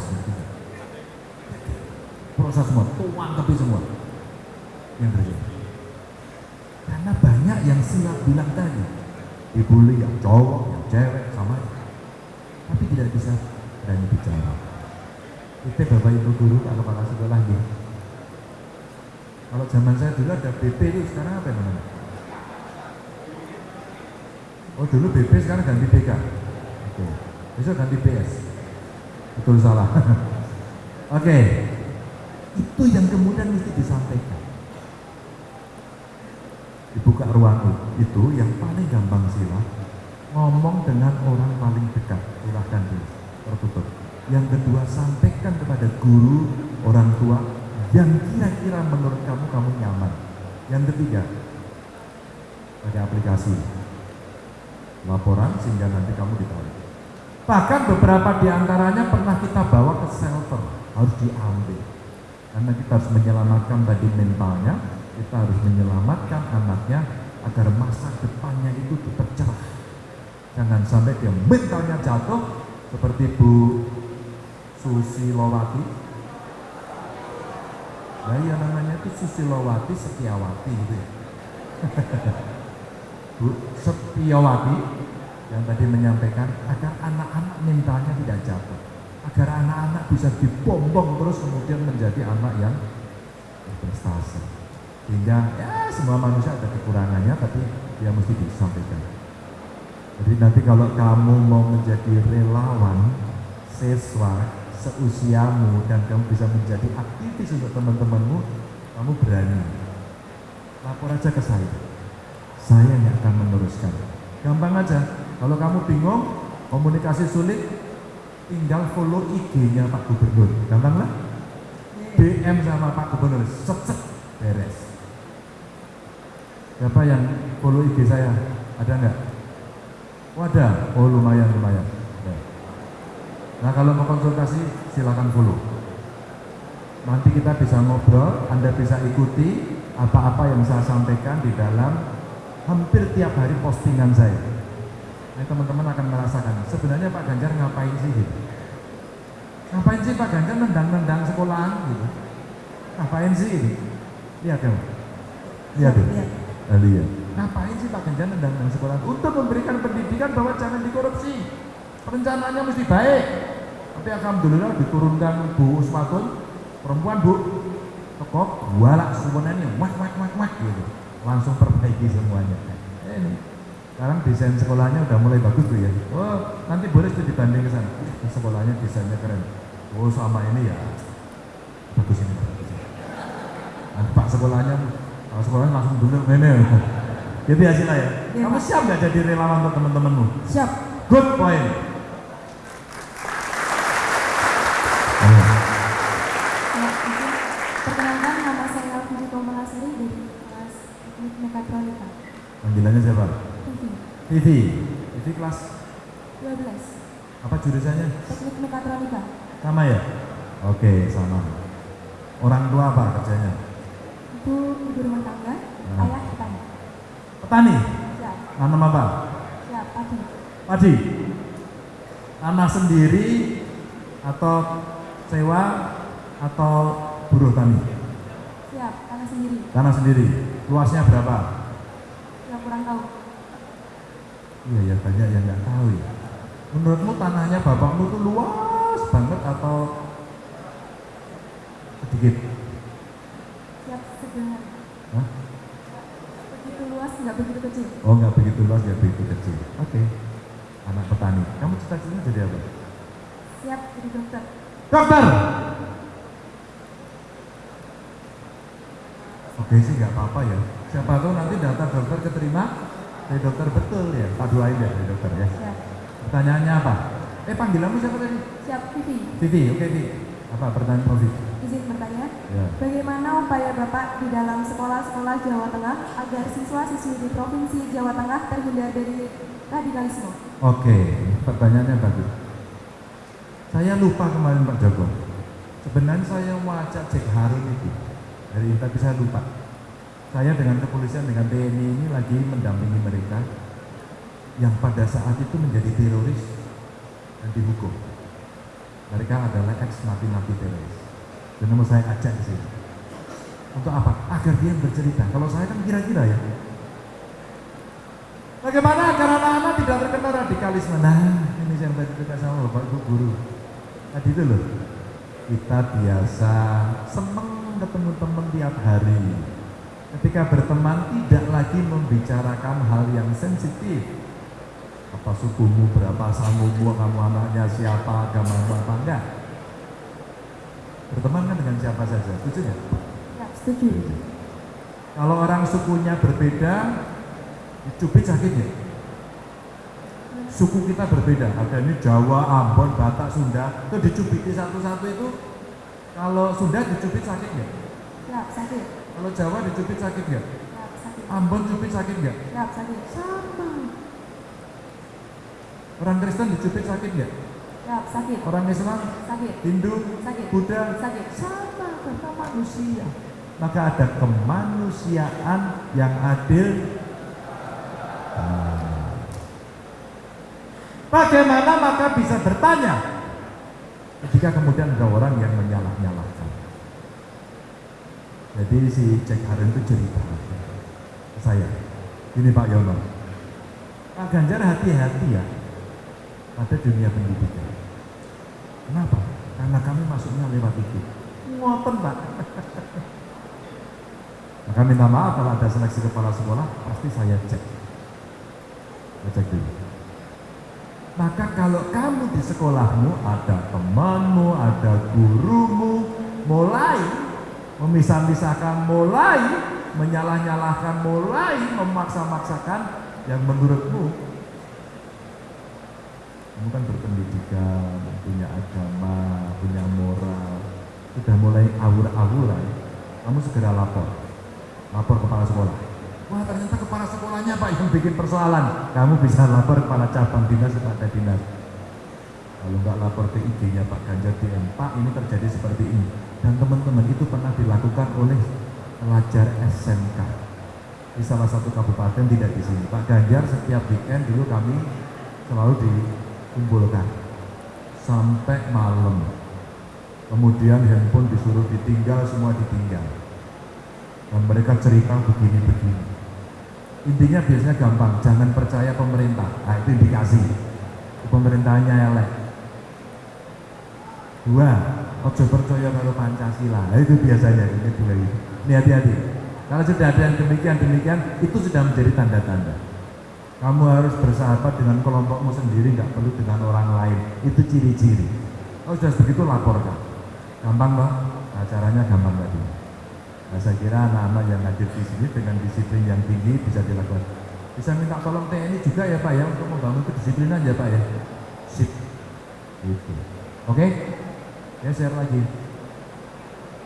Proses semua, tuang tapi semua yang terjadi. Karena banyak yang siap bilang tadi, dibully yang cowok, yang cewek, sama Tapi tidak bisa berani bicara. Itu Bapak Ibu Guru, kalau kepala sekolah ya. Kalau zaman saya dulu ada BP itu, sekarang apa namanya? Oh dulu BP, sekarang ganti BK. Oke, besok ganti PS. Betul salah. <laughs> Oke, itu yang kemudian mesti disampaikan. Dibuka ruang itu yang paling gampang sila. Ngomong dengan orang paling dekat. Silahkan dulu tertutup. Yang kedua sampaikan kepada guru orang tua yang kira-kira menurut kamu kamu nyaman. Yang ketiga pakai aplikasi. Laporan sehingga nanti kamu ditahu bahkan beberapa di antaranya pernah kita bawa ke shelter. Harus diambil karena kita harus menyelamatkan tadi mentalnya kita harus menyelamatkan anaknya agar masa depannya itu tetap cerah. Jangan sampai dia mentalnya jatuh seperti Bu Susilowati. Nah ya namanya itu Susilowati Setiawati gitu ya. <laughs> Bu Setiawati yang tadi menyampaikan agar anak-anak mentalnya tidak jatuh. Agar anak-anak bisa dibombong terus kemudian menjadi anak yang berprestasi sehingga ya semua manusia ada kekurangannya tapi dia mesti disampaikan jadi nanti kalau kamu mau menjadi relawan siswa seusiamu dan kamu bisa menjadi aktivis untuk teman-temanmu, kamu berani. Lapor aja ke saya. Saya yang akan meneruskan. Gampang aja. Kalau kamu bingung, komunikasi sulit, tinggal follow IG-nya Pak Gubernur. Gampang lah. DM sama Pak Gubernur, set beres. Siapa yang follow IG saya? Ada nggak? Oh ada. Oh lumayan lumayan. Nah kalau mau konsultasi silakan follow. Nanti kita bisa ngobrol, Anda bisa ikuti apa-apa yang saya sampaikan di dalam hampir tiap hari postingan saya. Nah teman-teman akan merasakan sebenarnya Pak Ganjar ngapain sih gitu? Ngapain sih Pak Ganjar nendang-nendang sekolahan gitu? Ngapain sih ini? Lihat ya, lihat ya. Lihat. Nah, lihat. Ngapain sih Pak Ganjar nendang-nendang sekolahan? Untuk memberikan pendidikan bahwa jangan dikorupsi. Perencanaannya mesti baik. Tapi alhamdulillah diturunkan Bu Usmatun, perempuan Bu, tekok, walak semuanya, wak wak wak wak gitu. Langsung perbaiki semuanya. Ini sekarang desain sekolahnya udah mulai bagus tuh ya. Oh, nanti boleh tuh dibanding ke sana. Sekolahnya desainnya keren. Oh, sama ini ya. Bagus ini, bagus ini. Nah, Pak sekolahnya, Pak sekolahnya langsung dulu ini. Jadi hasilnya ya. Iya, Kamu siap nggak jadi relawan untuk teman-temanmu? Siap. Good point. Ya, izin. Perkenalkan nama saya Alvin Komalasari dari kelas Teknik Mekatronika. Panggilannya siapa? Vivi, Vivi. Kelas 12. apa jurusannya? Teknik Mekatronika. Sama ya? Oke, sama. Orang tua apa kerjanya? Ibu ibu rumah tangga, Hmm. ayah petani. Petani. Siap, Nanam apa? siap, padi. Padi. Tanah sendiri atau sewa atau buruh tani? Siap, tanah sendiri. Tanah sendiri. Luasnya berapa? Ya kurang tahu. Iya ya banyak yang nggak tahu ya. Menurutmu tanahnya bapakmu tuh luas banget atau sedikit? Siap sebenarnya. Hah? Begitu luas, nggak begitu kecil. Oh nggak begitu luas ya begitu kecil. Oke. Anak petani. Kamu cita-citanya jadi apa? Siap jadi dokter. Dokter. Oke sih nggak apa-apa ya. Siapa tahu nanti data dokter keterima dari dokter betul ya. Tak doain ya dari dokter ya. Siap. Pertanyaannya apa? Eh panggilanmu siapa tadi? Siap, Vivi. Vivi. Oke Vivi. Apa pertanyaan Vivi? Izin bertanya. Ya. Bagaimana upaya Bapak di dalam sekolah-sekolah Jawa Tengah agar siswa-siswi di Provinsi Jawa Tengah terhindar dari radikalisme? Oke, pertanyaannya bagus. Saya lupa kemarin Pak Joko. Sebenarnya saya mau ajak Jack Harun itu dari tapi saya lupa. Saya dengan kepolisian dengan TNI ini lagi mendampingi mereka yang pada saat itu menjadi teroris dan dihukum. Mereka adalah ex napi-napi teroris. Dan mau saya ajak di sini. Untuk apa? Agar dia bercerita. Kalau saya kan kira-kira ya, Bagaimana agar anak-anak tidak terkena radikalisme? Nah, ini yang tadi kita sama Bapak Ibu Guru. Tadi itu loh, kita biasa seneng ketemu teman tiap hari. Ketika berteman tidak lagi membicarakan hal yang sensitif. Apa sukumu, berapa samumu, kamu anaknya siapa, agamamu apa enggak. Berteman kan dengan siapa saja, setuju nggak? Ya, setuju. Kalau orang sukunya berbeda, dicubit sakit ya? Suku kita berbeda, ada ini Jawa, Ambon, Batak, Sunda, itu dicubiti satu-satu itu kalau Sunda dicubit sakit nggak? Siap, sakit. Kalau Jawa dicubit sakit nggak? Sakit. Ambon cubit sakit nggak? Sakit. Sama. Orang Kristen dicubit sakit nggak? Siap, sakit. Orang Islam, Sakit. Hindu, Sakit. Buddha, Sakit. sama karena manusia. Maka ada kemanusiaan yang adil. Bagaimana maka bisa bertanya ketika kemudian ada orang yang menyalah-nyalahkan. Jadi si Jack Harun itu cerita saya, ini Pak Yono, Pak Ganjar hati-hati ya pada dunia pendidikan. Kenapa? Karena kami masuknya lewat itu. Ngoten Pak. <laughs> Maka minta maaf kalau ada seleksi kepala sekolah, pasti saya cek. Saya cek dulu. Maka kalau kamu di sekolahmu ada temanmu, ada gurumu, mulai memisah-misahkan, mulai menyalah-nyalahkan, mulai memaksa-maksakan yang menurutmu kamu kan berpendidikan, punya agama, punya moral, sudah mulai awur-awuran, kamu segera lapor, lapor kepala sekolah. Wah ternyata kepala sekolahnya Pak yang bikin persoalan. Kamu bisa lapor kepada cabang dinas kepada dinas. Kalau nggak lapor ke IG-nya Pak Ganjar DM, Pak ini terjadi seperti ini. Dan teman-teman itu pernah dilakukan oleh pelajar SMK di salah satu kabupaten tidak di sini. Pak Ganjar setiap weekend dulu kami selalu dikumpulkan sampai malam. Kemudian handphone disuruh ditinggal, semua ditinggal. Dan mereka cerita begini-begini. Intinya biasanya gampang, jangan percaya pemerintah. Nah, itu indikasi. Pemerintahnya elek. Dua, ojo percaya kalau Pancasila. Nah, itu biasanya ini itu. Ini hati-hati. Kalau sudah ada yang demikian-demikian, itu sudah menjadi tanda-tanda. Kamu harus bersahabat dengan kelompokmu sendiri, nggak perlu dengan orang lain. Itu ciri-ciri. Kalau sudah begitu laporkan. Gampang loh, acaranya gampang tadi. Nah, saya kira anak-anak yang hadir di sini dengan disiplin yang tinggi bisa dilakukan. Bisa minta tolong TNI juga ya Pak ya untuk membangun kedisiplinan ya Pak ya. Sip. Gitu. Oke? Ya share lagi.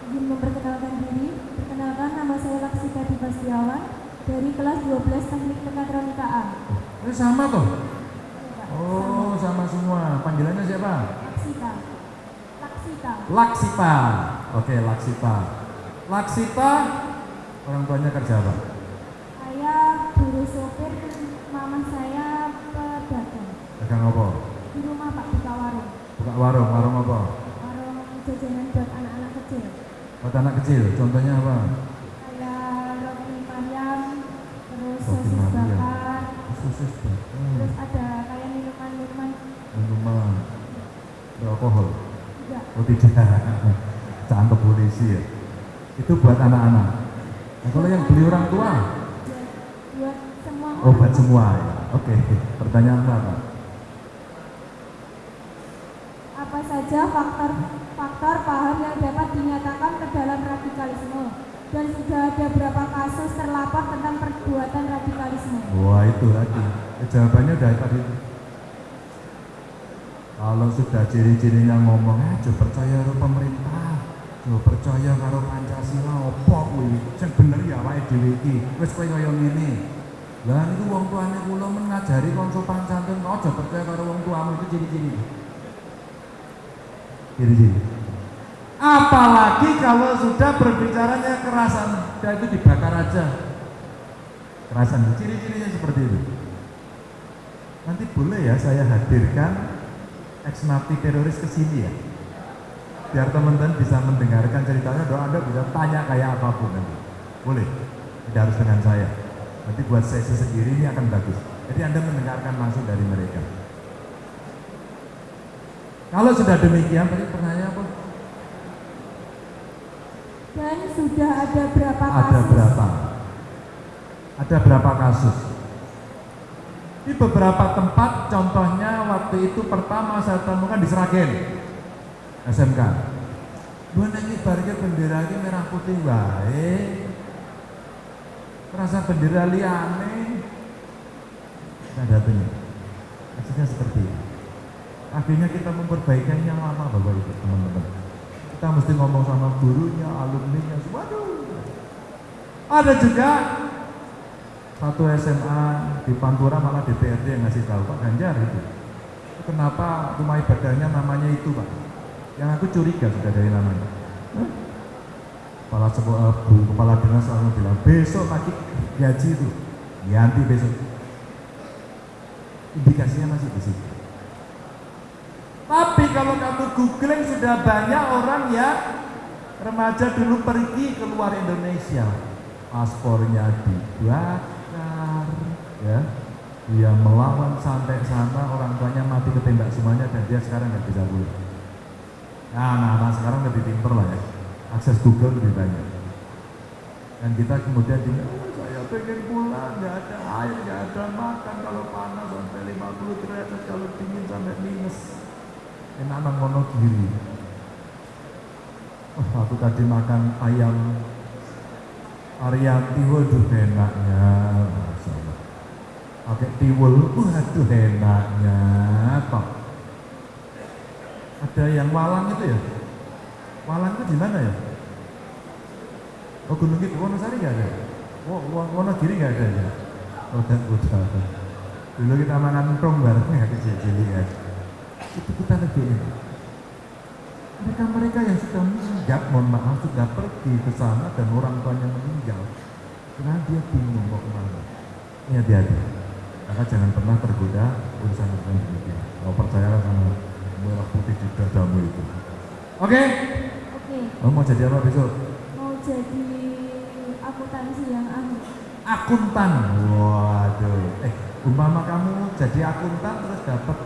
Izin memperkenalkan diri, perkenalkan nama saya Laksika Dipa Setiawan dari kelas 12 Teknik Mekatronika A. Ini sama toh? Oh, sama semua. Panggilannya siapa? Laksita. Laksita. Laksipa. Oke, Laksipa. Laksita, orang tuanya kerja apa? Saya guru sopir, mama saya pedagang. Dagang apa? Di rumah Pak buka warung. Buka warung, warung apa? Jajanan buat anak-anak kecil. Buat anak kecil, contohnya apa? Kayak roti Mariam, terus Roti sosis bakar, Sosis bakar, terus ada kayak minuman-minuman minuman, beralkohol. juga. Oh tidak, cangkep polisi ya. Itu buat anak-anak. Nah, kalau yang beli orang tua, Buat semua oh buat semua ya. Oke, pertanyaan apa? Apa saja faktor-faktor paham yang dapat dinyatakan ke dalam radikalisme? Dan sudah ada berapa kasus terlapor tentang perbuatan radikalisme? Wah itu tadi. Ya, jawabannya udah tadi. Kalau sudah ciri-cirinya ngomong, eh jangan percaya karo pemerintah, jangan percaya karo Pancasila, opo kuwi? Sing bener ya awake dhewe iki. Wis kowe kaya ngene. Lah niku wong tuane kula men ngajari kon sopan santun, aja percaya karo wong tuamu itu ciri-ciri. Ciri-ciri. Apalagi kalau sudah berbicaranya kerasan, ya itu dibakar aja. Kerasan, ciri-cirinya seperti itu. Nanti boleh ya saya hadirkan ex napi teroris ke sini ya. Biar teman-teman bisa mendengarkan ceritanya, doa Anda bisa tanya kayak apa pun nanti. Boleh, tidak harus dengan saya. Nanti buat sesi sendiri ini akan bagus. Jadi Anda mendengarkan langsung dari mereka. Kalau sudah demikian, tadi pertanyaan apa? Dan sudah ada berapa Ada kasus? berapa? Ada berapa kasus? Di beberapa tempat, contohnya waktu itu pertama saya temukan di Seragen, SMK. Dua nanti barnya bendera ini merah putih wae. Terasa bendera liane. Nah datanya. Maksudnya seperti ini. Akhirnya kita memperbaikannya lama Bapak Ibu teman-teman. Kita mesti ngomong sama gurunya, alumninya, waduh. Ada juga satu SMA di Pantura malah DPRD yang ngasih tahu Pak Ganjar itu. Kenapa rumah ibadahnya namanya itu Pak? Yang aku curiga sudah dari namanya. Kepala sebuah bu, kepala dinas langsung bilang besok pagi gaji itu, ganti besok. Indikasinya masih di situ. Tapi kalau kamu googling sudah banyak orang yang remaja dulu pergi keluar Indonesia, paspornya dibakar, ya, dia melawan sampai sana orang tuanya mati ketembak semuanya dan dia sekarang nggak bisa pulang. Nah, anak-anak sekarang lebih pinter lah ya, akses Google lebih banyak. Dan kita kemudian bilang, oh, saya pengen pulang, nggak ada air, nggak ada makan. Kalau panas sampai 50 derajat, kalau dingin sampai minus. Enak nang Wonogiri. Oh, aku tadi makan ayam Ariati, waduh enaknya. Pakai tiwul, waduh enaknya, kok. Ada yang walang itu ya? Walang itu di mana ya? Oh Gunung Kidul, Wonosari nggak ada? Oh, Wo- Wonogiri nggak ada ya? Oh, dan udah. Dulu kita makan tong bareng ya kecil-kecil ya. Itu kita lebih enak. Mereka-mereka yang sudah meninggal, mohon maaf, sudah pergi ke sana dan orang tuanya meninggal. Karena dia bingung mau ke mana. Ini hati-hati. Maka jangan pernah tergoda urusan-urusan demikian. Kau percayalah sama merah putih di dadamu itu. Oke? Oke, Kamu mau jadi apa besok? mau jadi akuntansi yang ahli. Akuntan. Waduh. Eh, umpama kamu jadi akuntan terus dapat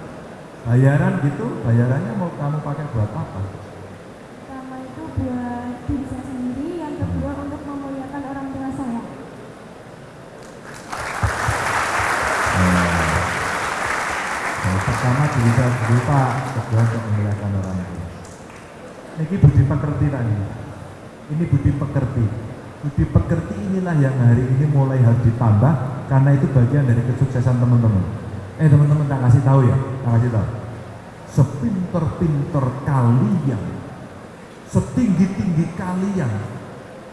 bayaran gitu, bayarannya mau kamu pakai buat apa? Pertama itu buat diri saya sendiri, yang kedua untuk memuliakan orang tua saya. Yang pertama diri saya sendiri Pak, kedua untuk memuliakan orang tua. Ini budi pekerti tadi. Ini budi pekerti. Budi pekerti inilah yang hari ini mulai harus ditambah karena itu bagian dari kesuksesan teman-teman. Eh teman-teman tak kasih tahu ya, tahu. Sepinter-pinter kalian, setinggi-tinggi kalian,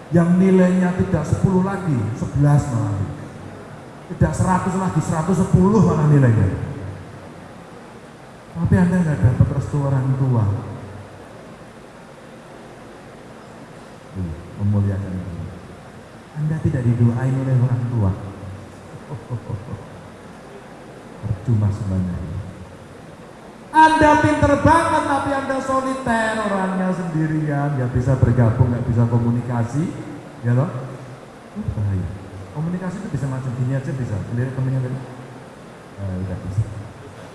yang nilainya tidak 10 lagi, 11 malah. Tidak 100 lagi, 110 malah nilainya. Tapi Anda nggak dapat restu orang tua. Memuliakan itu. Anda tidak didoain oleh orang tua. <laughs> Percuma semuanya. Anda pinter banget tapi Anda soliter orangnya sendirian, nggak bisa bergabung, nggak bisa komunikasi, ya loh. Itu bahaya. Komunikasi itu bisa macam gini aja bisa. Lihat temennya. Eh, udah bisa.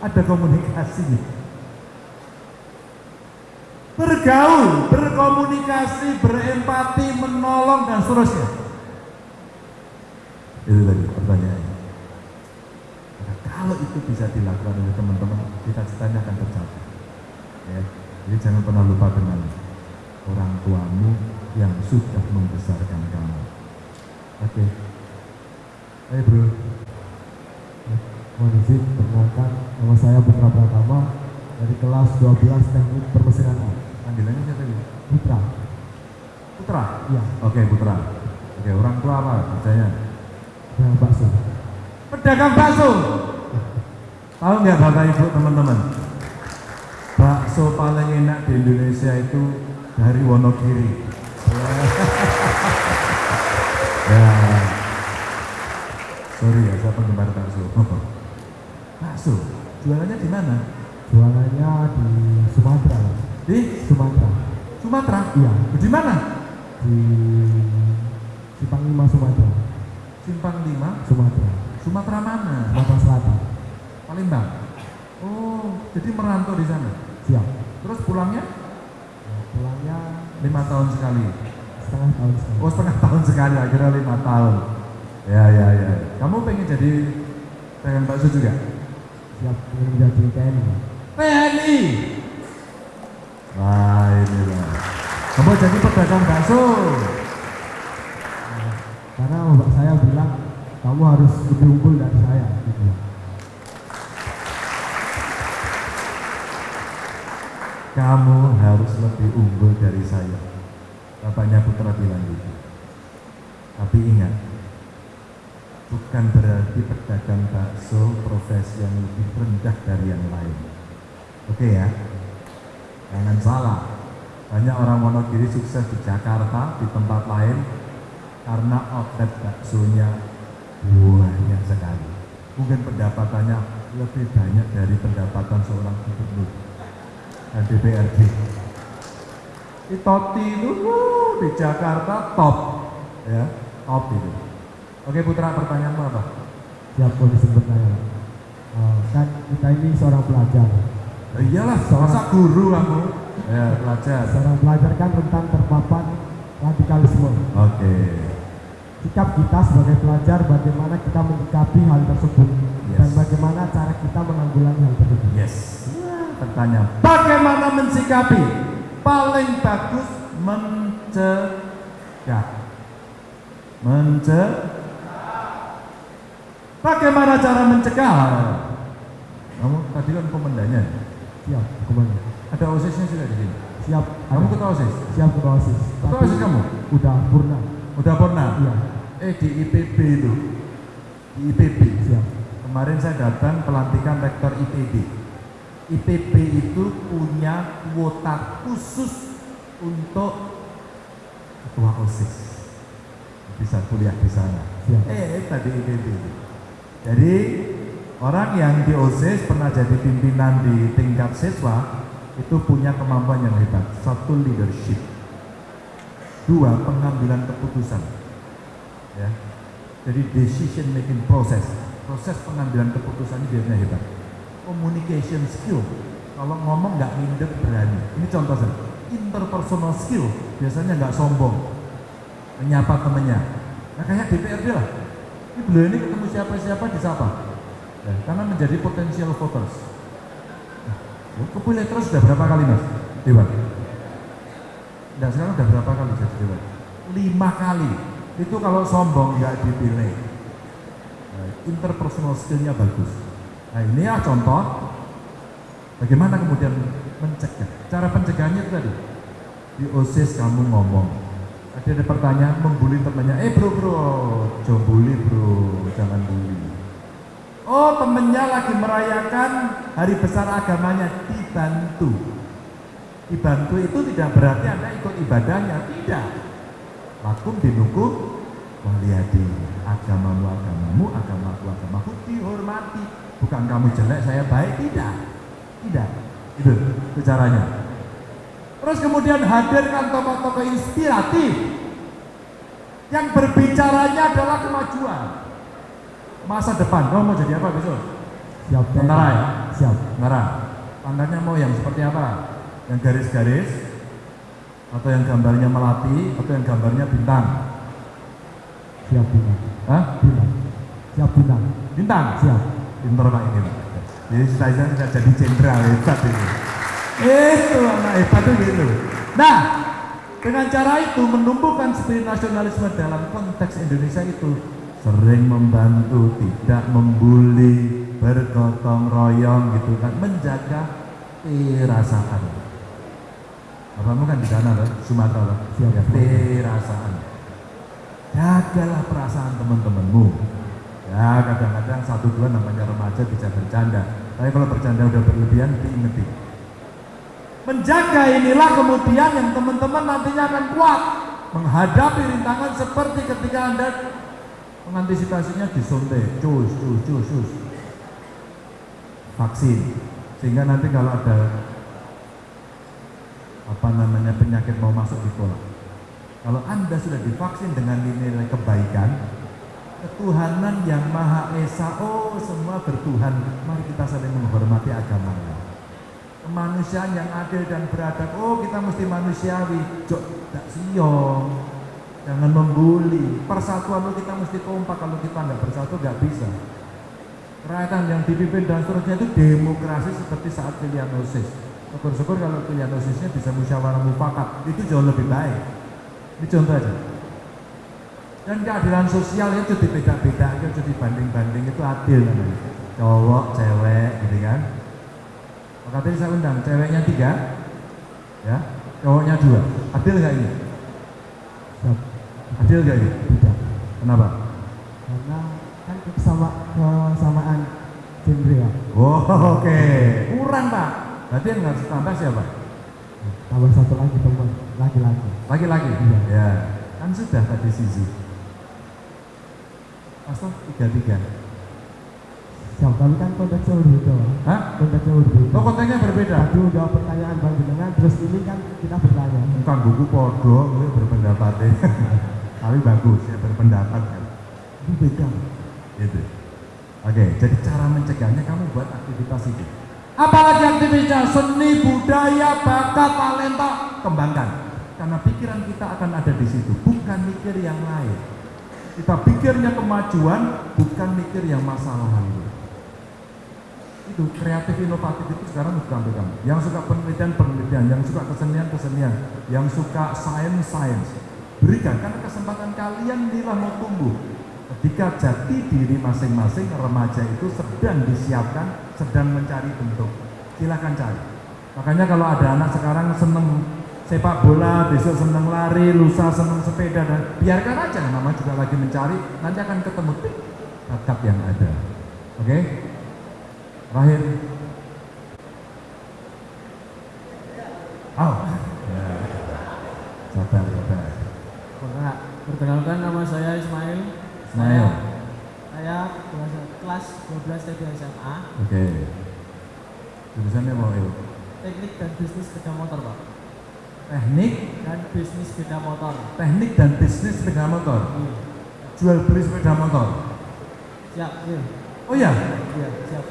Ada komunikasi. Bergaul, berkomunikasi, berempati, menolong dan seterusnya. Itu tadi pertanyaannya. Kalau itu bisa dilakukan oleh teman-teman, cita-citanya akan tercapai. Ya, jadi jangan pernah lupa dengan orang tuamu yang sudah membesarkan kamu. Oke. Ayo bro. Mohon izin perkenalkan nama saya Putra Pratama dari kelas 12 Teknik Permesinan. Panggilannya siapa ini? Putra. Putra? Iya. Oke, Putra. Oke, orang tua apa kerjanya? Dengan bakso. Pedagang bakso. Tahu nggak bapak ibu teman-teman? Bakso paling enak di Indonesia itu dari Wonogiri. <laughs> ya. Sorry ya, saya penggemar bakso. Bakso, jualannya di mana? Jualannya di Sumatera. Di Sumatera. Sumatera? Iya. Di mana? Di Simpang 5 Sumatera. Simpang 5, Sumatera. Sumatera mana? Sumatera Selatan. Palembang. Oh, jadi merantau di sana. Siap. Terus pulangnya Pulangnya lima tahun sekali. setengah tahun sekali. Oh setengah tahun sekali, akhirnya lima tahun. Ya ya ya. Kamu pengen jadi pedagang bakso juga? Siap ingin menjadi TNI. TNI. Wah inilah. Kamu jadi pedagang bakso. Karena bapak saya kamu harus lebih unggul dari saya. Gitu. Kamu harus lebih unggul dari saya. Bapaknya Putra bilang gitu. Tapi ingat, bukan berarti pedagang bakso profesi yang lebih rendah dari yang lain. Oke ya, jangan salah. Banyak orang Wonogiri sukses di Jakarta, di tempat lain, karena outlet baksonya banyak sekali. Mungkin pendapatannya lebih banyak dari pendapatan seorang gubernur dan DPRD. Di Toti itu wuh, di Jakarta top, ya top itu. Oke Putra, pertanyaanmu apa? Siap kondisi bertanya. Eh, kan kita ini seorang pelajar. Eh, iyalah, masa guru kamu? Ya, pelajar. Seorang pelajar kan tentang terpapar radikalisme. Oke. Sikap kita sebagai pelajar bagaimana kita menyikapi hal tersebut Yes. dan bagaimana cara kita menanggulangi hal tersebut. Yes. Pertanyaan. Bagaimana mensikapi? Paling bagus mencegah. Mencegah. Bagaimana cara mencegah? Kamu tadi kan komandannya. Siap, ke mana? Ada osisnya sudah di sini. Siap. Kamu ketua osis. Siap ketua osis. Ketua osis kamu? Udah purna. Udah pernah? Iya. Eh di IPB itu. Di IPB. Siap. Kemarin saya datang pelantikan rektor IPB. IPB itu punya kuota khusus untuk ketua OSIS. Bisa kuliah di sana. Siap. Eh, tadi IPB. Jadi orang yang di OSIS pernah jadi pimpinan di tingkat siswa itu punya kemampuan yang hebat. Satu leadership, dua pengambilan keputusan. Ya. Jadi decision making process, proses pengambilan keputusan ini biasanya hebat. Communication skill, kalau ngomong nggak minder berani. Ini contoh saja. Interpersonal skill, biasanya nggak sombong, menyapa temennya. Nah kayak DPRD lah. Ini beliau ini ketemu siapa-siapa disapa. Ya, karena menjadi potensial voters. Nah, kepilih terus sudah berapa kali mas? Dewan? Nah sekarang udah berapa kali jadi dewan? Lima kali. Itu kalau sombong nggak dipilih. Nah, interpersonal skillnya bagus. Nah ini ya contoh. Bagaimana kemudian mencegah? Cara pencegahannya itu tadi. Di OSIS kamu ngomong. Ada ada pertanyaan membuli temannya. Eh bro bro, jangan bully bro, jangan bully. Oh temennya lagi merayakan hari besar agamanya dibantu. Dibantu itu tidak berarti anda ikut ibadahnya, tidak. Lakum dinukum waliyadi agamamu agamamu agamaku agamaku dihormati. Bukan kamu jelek saya baik. Tidak. Tidak. Itu, itu caranya. Terus kemudian hadirkan tokoh-tokoh inspiratif. Yang berbicaranya adalah kemajuan. Masa depan. Kamu mau jadi apa besok? Siap. tentara ya? Siap. tentara. Pangkatnya mau yang seperti apa? Yang garis-garis atau yang gambarnya melati atau yang gambarnya bintang Siap bintang. Hah? Bintang. Siap bintang. bintang Siap. pinter pak ini pak jadi saya tidak jadi jenderal hebat ini itu anak hebat itu gitu nah dengan cara itu menumbuhkan spirit nasionalisme dalam konteks Indonesia itu sering membantu tidak membuli bergotong royong gitu kan menjaga perasaan Bapakmu kan di sana loh, Sumatera loh. Siap. Perasaan. Jagalah perasaan teman-temanmu. Ya kadang-kadang satu dua namanya remaja bisa bercanda. Tapi kalau bercanda udah berlebihan diingeti. Menjaga inilah kemudian yang teman-teman nantinya akan kuat menghadapi rintangan seperti ketika anda mengantisipasinya disuntik, cus, cus, cus, cus. Vaksin. Sehingga nanti kalau ada apa namanya penyakit mau masuk di pola. Kalau Anda sudah divaksin dengan nilai kebaikan, ketuhanan yang Maha Esa, oh semua bertuhan, mari kita saling menghormati agama. Kemanusiaan yang adil dan beradab, oh kita mesti manusiawi, jok tidak siong, jangan membuli. Persatuan itu kita mesti kompak, kalau kita nggak bersatu nggak bisa. Kerakyatan yang dipimpin dan seterusnya itu demokrasi seperti saat pilihan OSIS. Syukur-syukur kalau pilihan OSISnya bisa musyawarah mufakat, itu jauh lebih baik. Ini contoh aja. Dan keadilan sosial itu dibeda-beda, itu dibanding-banding itu adil namanya. Cowok, cewek, gitu kan. Maka tadi saya undang, ceweknya tiga, ya, cowoknya dua. Adil nggak ini? Adil nggak ini? Tidak. Kenapa? Karena kan kesama kesamaan genre ya. Oh, oke. Kurang pak. Berarti yang harus tambah siapa? Tambah satu lagi teman, laki-laki. Laki-laki? Iya. Ya, kan sudah tadi sisi. Pastor tiga-tiga. Siap, tapi kan konteksnya berbeda. Hah? Konteksnya berbeda. Oh, kontennya berbeda. Tadi udah pertanyaan bang jenengan, terus ini kan kita bertanya. Bukan buku podo, gue berpendapat <laughs> Tapi bagus ya berpendapat kan. Ini beda. Gitu. Oke, jadi cara mencegahnya kamu buat aktivitas itu. Apalagi aktivitasnya seni, budaya, bakat, talenta, kembangkan. Karena pikiran kita akan ada di situ, bukan mikir yang lain. Kita pikirnya kemajuan, bukan mikir yang masalah lalu. Itu kreatif inovatif itu sekarang bukan pegang. Yang suka penelitian penelitian, yang suka kesenian kesenian, yang suka sains sains. Berikan karena kesempatan kalian bila mau tumbuh. Ketika jati diri masing-masing remaja itu sedang disiapkan, sedang mencari bentuk. Silakan cari. Makanya kalau ada anak sekarang seneng sepak bola, besok seneng lari, lusa seneng sepeda dan biarkan aja nama juga lagi mencari, nanti akan ketemu tik, bakat yang ada. Oke? Terakhir. Oh. Ya. Sabar, sabar. Perkenalkan nama saya Ismail. Ismail. Saya, saya kelas 12 TB SMA. Oke. Jurusannya mau il. Teknik dan bisnis sepeda motor, Pak. Teknik Dan bisnis sepeda motor. teknik dan bisnis sepeda motor. Iya. Jual beli sepeda motor. Siap, iya. Oh ya, Iya, siap.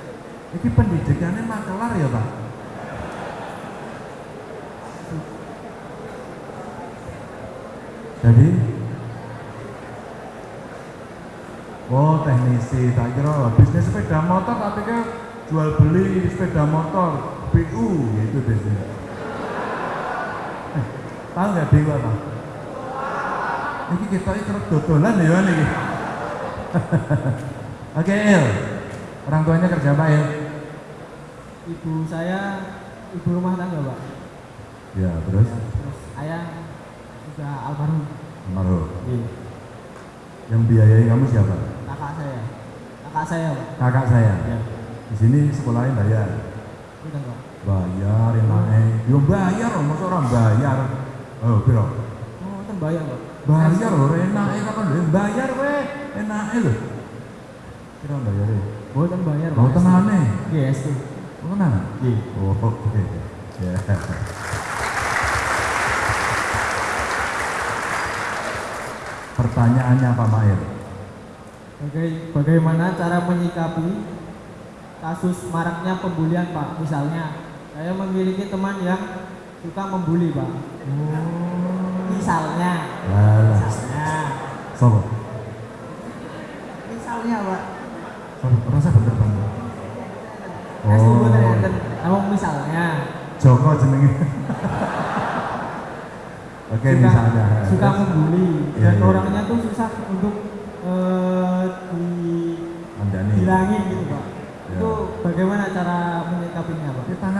ini pendidikannya makelar ya Pak? Jadi, oh teknisi, tak kira bisnis sepeda motor, tapi kan jual beli sepeda motor, BU gitu bisnis. Eh, tahu nggak BU apa? Ini kita ikut dodolan ya ini. <laughs> Oke, Il. Orang tuanya kerja apa, Il? Ibu saya ibu rumah tangga, Pak. Ya, terus? Ya, terus ayah juga almarhum. Almarhum. Iya. Yang biayai kamu siapa? Kakak saya. Kakak saya, Pak. Kakak saya. Iya. Di sini sekolahnya bayar. Udah, Pak. Bayar, enaknya. Yo bayar, loh, masa orang bayar. Oh, piro? Oh, kan bayar, Pak. Bayar loh, enaknya kapan lho? Bayar weh, enaknya loh. Kira bayar ya? Oh, kan bayar, Oh, Pak. tenane. Iya, SD. Oh, tenan? Iya. Oh, oke. Ya. Pertanyaannya apa, Mail? Baga- bagaimana cara menyikapi kasus maraknya pembulian Pak? Misalnya, saya memiliki teman yang suka membuli Pak. Misalnya, Alah. misalnya, Sopo? misalnya Pak. Sopo? Rasa bener tunggu Oh, ternyata, namun misalnya Joko jenenge. <laughs> Oke, suka, misalnya. suka membuli Iya, dan iya. orangnya tuh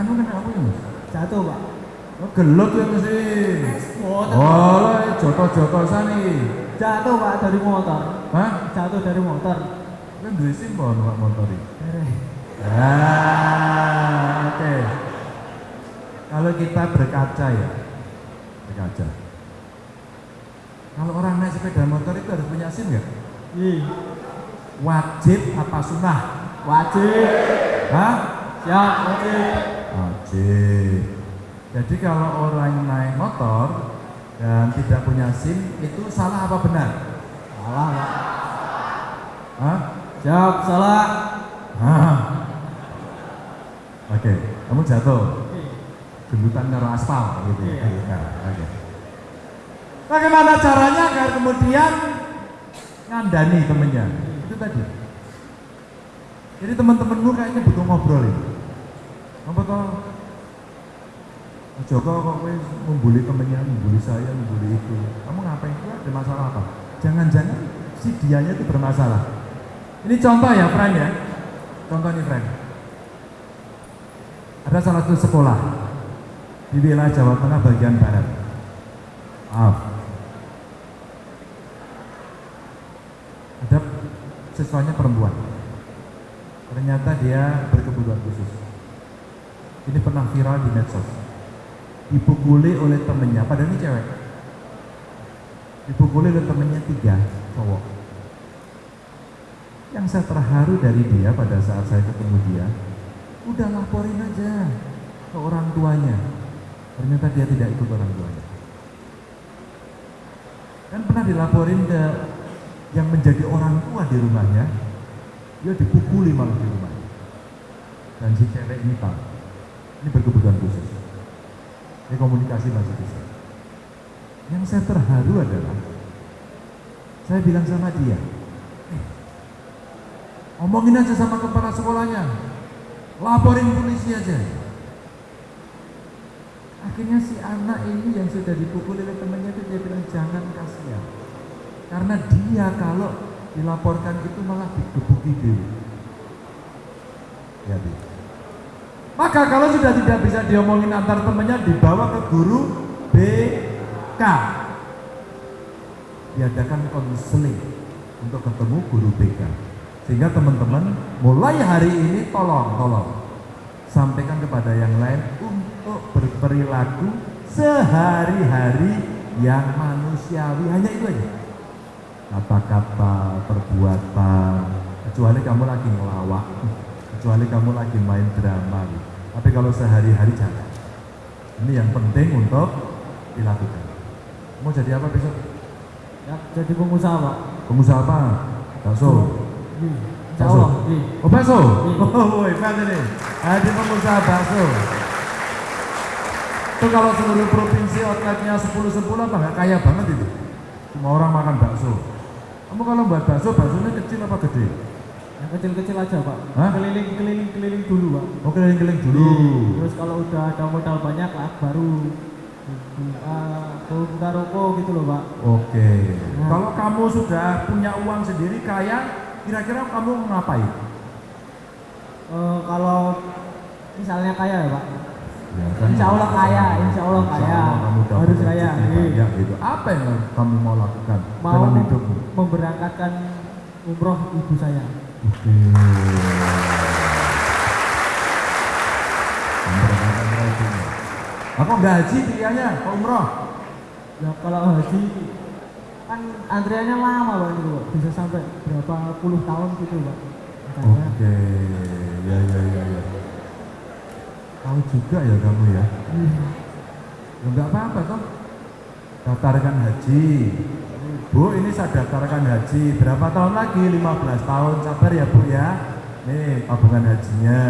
Pak? Tanganmu kan apa ya? Jatuh Pak. Oh, gelut ya mesti. Oh, lah, joto-joto sani. Jatuh Pak dari motor. Hah? Jatuh dari motor. Kan duwe simbol numpak motor. Dereh. Ah, oke. Kalau kita berkaca ya, berkaca. Kalau orang naik sepeda motor itu harus punya SIM nggak? Iya. Wajib apa sunnah? Wajib. Hah? Siap, wajib. Jadi kalau orang naik motor dan tidak punya SIM itu salah apa benar? Salah, Pak. Hah? Siap, salah. Hah? Oke, kamu jatuh. Gendutan karo aspal gitu ya. Iya. Nah, Oke. Bagaimana caranya agar kemudian ngandani temennya? Itu tadi. Jadi teman-temanmu kayaknya butuh ngobrol ini. Apa toh? Joko kok kowe membuli temennya, membuli saya, membuli itu. Kamu ngapain? Itu ada masalah apa? Jangan-jangan si dianya itu bermasalah. Ini contoh ya, friend ya. Contoh nih, friend. Ada salah satu sekolah di wilayah Jawa Tengah bagian barat. Maaf. Ada siswanya perempuan. Ternyata dia berkebutuhan khusus. Ini pernah viral di medsos. Dipukuli oleh temennya, padahal ini cewek. Dipukuli oleh temennya tiga cowok. Yang saya terharu dari dia pada saat saya ketemu dia, udah laporin aja ke orang tuanya. Ternyata dia tidak ikut orang tuanya. Kan pernah dilaporin ke yang menjadi orang tua di rumahnya, dia dipukuli malah di rumahnya. Dan si cewek ini tahu, ini berkebutuhan khusus. Komunikasi masih bisa. Yang saya terharu adalah Saya bilang sama dia, "Eh, omongin aja sama kepala sekolahnya, laporin polisi aja. Akhirnya si anak ini yang sudah dipukul oleh temannya itu dia bilang jangan kasihan. Karena dia kalau dilaporkan itu malah digebuki dulu. Ya, Bi. Maka kalau sudah tidak bisa diomongin antar temannya dibawa ke guru BK. Diadakan konseling untuk ketemu guru BK. Sehingga teman-teman mulai hari ini tolong, tolong sampaikan kepada yang lain untuk berperilaku sehari-hari yang manusiawi hanya itu aja kata-kata perbuatan kecuali kamu lagi ngelawak kecuali kamu lagi main drama tapi kalau sehari-hari jangan ini yang penting untuk dilakukan mau jadi apa besok Ya, jadi pengusaha pak. pengusaha apa bakso. Iya. Oh bakso? <laughs> Oh hebat ini. Ada pengusaha bakso. Itu kalau seluruh provinsi outletnya 10-10 apa nggak kaya banget itu. Semua orang makan bakso. Kamu kalau buat bakso, baksonya kecil apa gede? Kecil-kecil aja pak. Hah? Keliling keliling keliling dulu pak. Oh keliling-keliling dulu. Terus kalau udah ada modal banyak lah baru uh, buka rokok gitu loh pak. Oke. Nah. Kalau kamu sudah punya uang sendiri kaya, kira-kira kamu ngapain? Eh, kalau misalnya kaya ya pak. Ya, Insya Allah kaya, insya Allah Insya kaya. Allah kamu Harus kaya. Iya. gitu. Apa yang kamu mau lakukan Mau dalam hidupmu? memberangkatkan umroh ibu saya. Apa nggak haji pilihannya? Umroh? Ya kalau haji kan antriannya lama pak itu Pak. bisa sampai berapa puluh tahun gitu pak. Oke, ya ya ya ya. Tahu juga ya kamu ya. iya. Ya apa-apa toh. Daftarkan haji. Bu, ini saya daftarkan haji. Berapa tahun lagi? 15 tahun. Sabar ya Bu ya. Nih tabungan hajinya.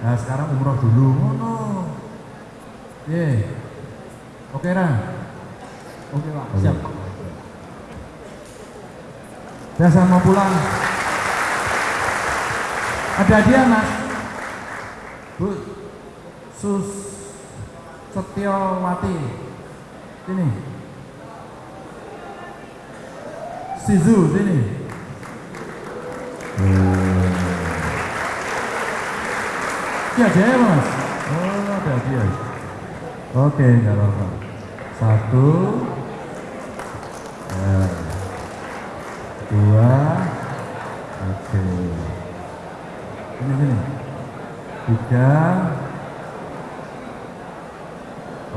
Nah sekarang umroh dulu. Oh no. Oke Ran. Oke pak, Oke. siap. Ya saya mau pulang. Ada hadiah mas. Bu, Sus Setiawati. Sini. Sizu sini. Ini hadiahnya mas. Oh ada. Oke nggak apa-apa. Satu. Ya. Dua. Oke. Ini sini. Tiga.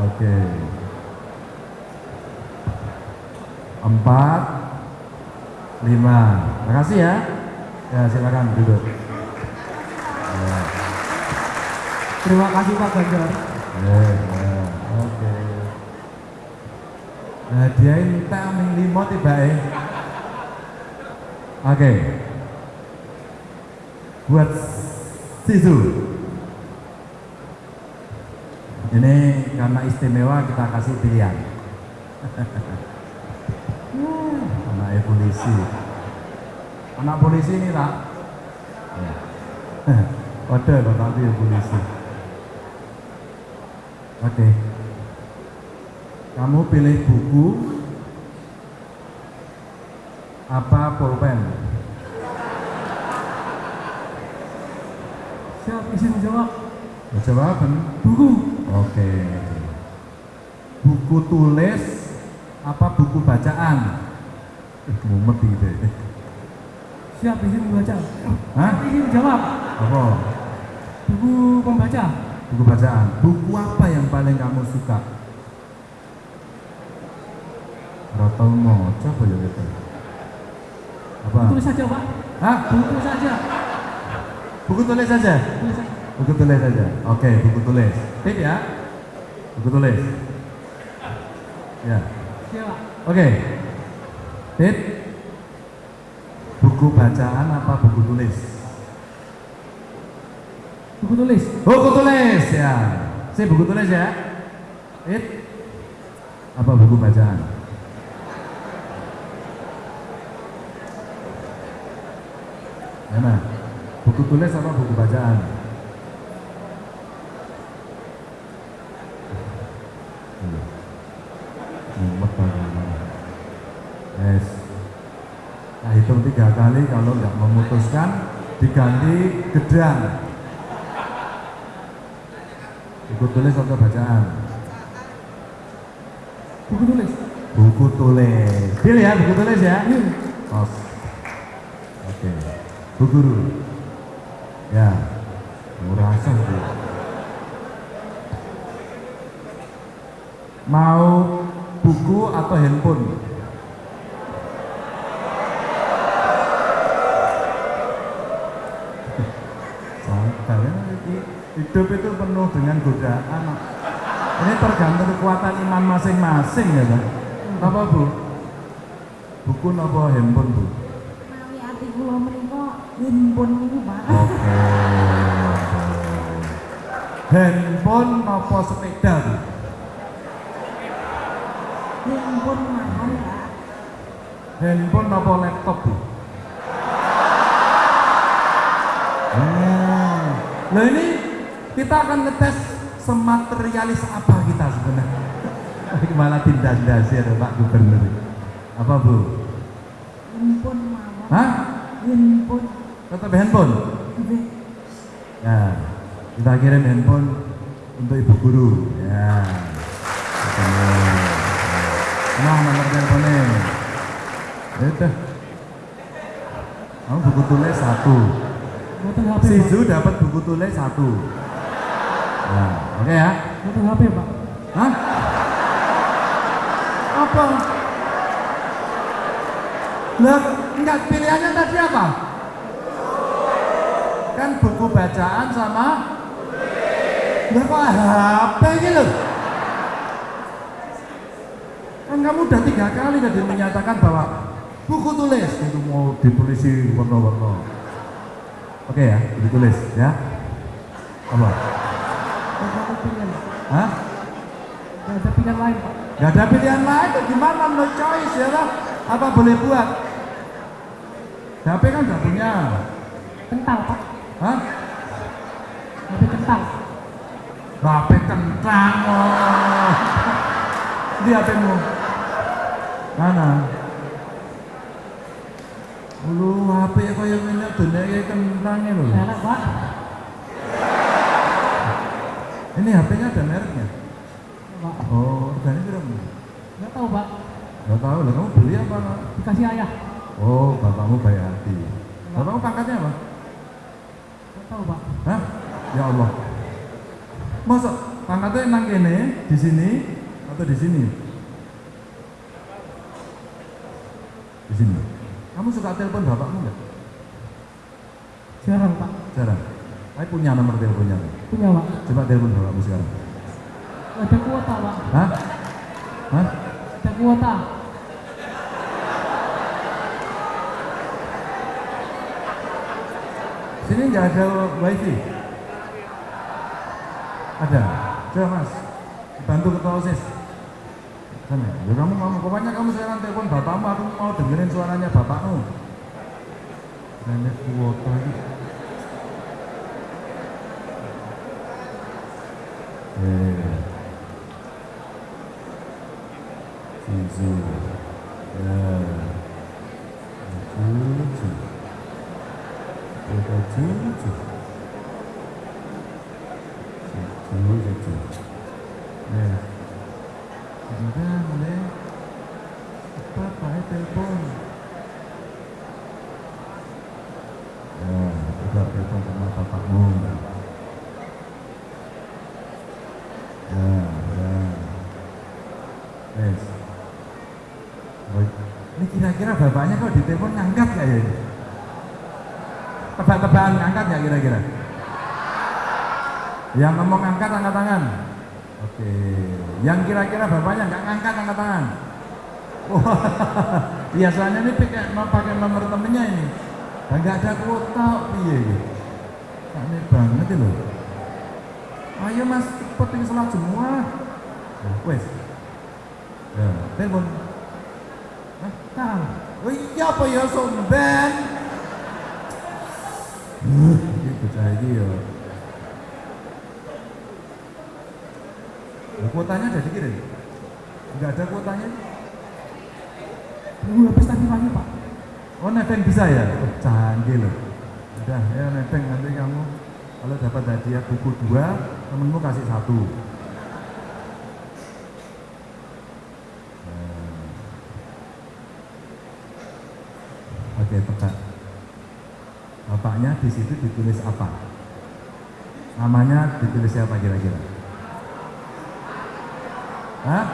Oke. Empat. Lima. Makasih ya. Ya silakan duduk. Ya. Terima kasih Pak Ganjar. Ya, ya. Oke. Nah, dia ini tak aming tiba eh. Oke. Buat sisu. Ini karena istimewa kita kasih pilihan. <laughs> Anak polisi. Anak polisi ini tak? <laughs> Ya. Kode kok tapi polisi. Oke. Kamu pilih buku apa pulpen? Siap izin jawab. Ya, Jawaban. Buku. Oke. Buku tulis apa buku bacaan? Mumet gitu. Siap izin membaca. Hah? Izin jawab. Apa? Buku pembaca. Buku bacaan. Buku apa yang paling kamu suka? Rata mau coba ya gitu. Apa? Tulis saja Pak. Hah? Buku saja. Buku tulis saja. Tulis saja. Buku tulis saja. Oke, buku tulis. Tip ya. Buku tulis. Ya. Siap Pak. Dit, buku bacaan apa buku tulis? Buku tulis. Buku tulis ya. Saya buku tulis ya. Dit, apa buku bacaan? Mana? Buku tulis apa buku bacaan? Diganti gedang. Buku tulis atau bacaan? Buku tulis. Buku tulis. Deal ya, buku tulis ya. Os. Oke. Bu guru. Ya. Merasa Bu. Mau buku atau handphone? Tergantung kekuatan iman masing-masing ya, Pak. Apa Bu? Buku apa handphone Bu? Kula menika handphone niku, Pak. Oke. Handphone apa sepeda Bu? Handphone mahal. Handphone apa laptop Bu? Hmm. <laughs> Nah ini kita akan ngetes sematerialis apa kita sebenarnya. <laughs> Malah tindak dasi ada Pak Gubernur. Apa Bu? Handphone mawon. Hah? Handphone. Tetap handphone? Nggih. Ya, kita kirim handphone untuk ibu guru. Ya. Nah, nomor teleponnya. Ya Udah. Kamu buku tulis satu. Mboten HP, Si Pak. Zu dapat buku tulis satu. Ya, oke ya. Mboten HP, Pak. Hah? Apa? Lah, enggak pilihannya tadi apa? Kan buku bacaan sama Lah kok HP gitu? Kan kamu udah tiga kali tadi menyatakan bahwa buku tulis itu mau ditulis warna-warna. Oke ya, buku tulis ya. Apa? Pilihan. Hah? Nggak ada pilihan lain, Pak. Gak ada pilihan lain, gimana no choice ya lah? Apa boleh buat? HP kan gak punya. Kental, Pak. Hah? HP kental. HP kentang oh. Di HPmu. Mana? Lu HP kaya ngene dunia kayak kentang lho. Enak, Pak. Ini HP-nya ada mereknya. Pak. Oh, harganya berapa? Nggak tahu, Pak. Gak tahu lah, kamu beli apa? Dikasih ayah. Oh, bapakmu baik hati. Bapakmu pangkatnya apa? Nggak tahu, Pak. Hah? Ya Allah. Masa pangkatnya nang kene, di sini atau di sini? Di sini. Kamu suka telepon bapakmu nggak? Jarang, Pak. Jarang. Saya punya nomor teleponnya. Punya, Pak. Coba telepon bapakmu sekarang. Ada kuota, Pak. Hah? Hah? Ada kuota. Sini nggak ada wifi? Ada. Coba mas, bantu ketua osis. Sana. Ya kamu kamu pokoknya kamu sekarang telepon bapakmu, aku mau dengerin suaranya bapakmu. Nenek kuota ini. Eh. Cici. Ya. Cici. Kuota cici. Cici, cici. Ya. Sudah mulai. Apa pakai telepon? Ya, coba telepon sama bapakmu. Ya, ya. Yes. Baik. Ini kira-kira bapaknya kok ditelepon ngangkat gak ya? Tebak-tebakan ngangkat gak kira-kira? Yang ngomong ngangkat angkat tangan. Oke. Yang kira-kira bapaknya nggak ngangkat angkat tangan. Wah, <laughs> biasanya ini pakai pakai nomor temennya ini. Nggak ada kuota, iya gitu. Aneh banget itu loh. Ayo mas, cepet ini sholat semua. Wes. Ya, telepon. Hah? Tahu. Oh iya apa ya somben? bocah iki ya Lah, kuotanya ada dikirim? Enggak ada kuotanya? Belum habis tadi pagi Pak. Oh nebeng bisa ya? Oh, canggih loh. Udah ya nebeng nanti kamu kalau dapat hadiah buku dua, temenmu kasih satu. Oke tebak. Bapaknya di situ ditulis apa? Namanya ditulis siapa kira-kira? Hah?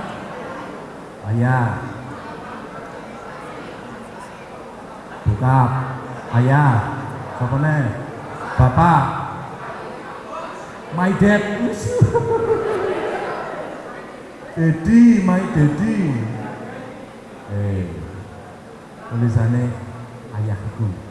Ayah. Bokap. Ayah. Siapa nih? Bapak. My dad. <laughs> Daddy, my daddy. Eh. Tulisannya Hmm.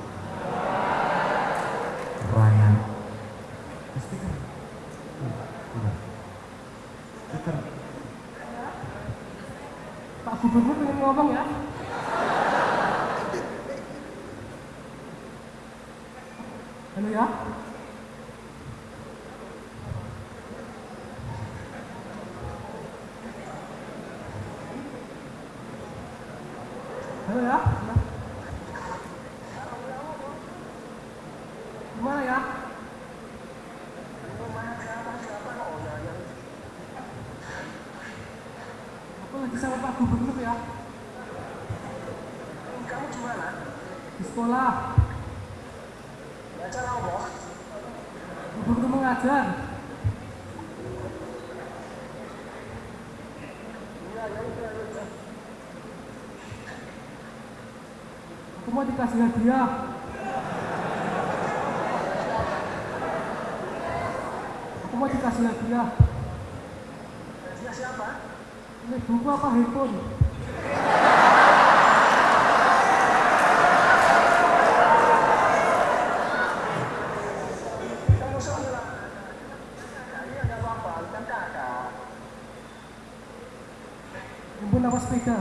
Handphone apa sepeda?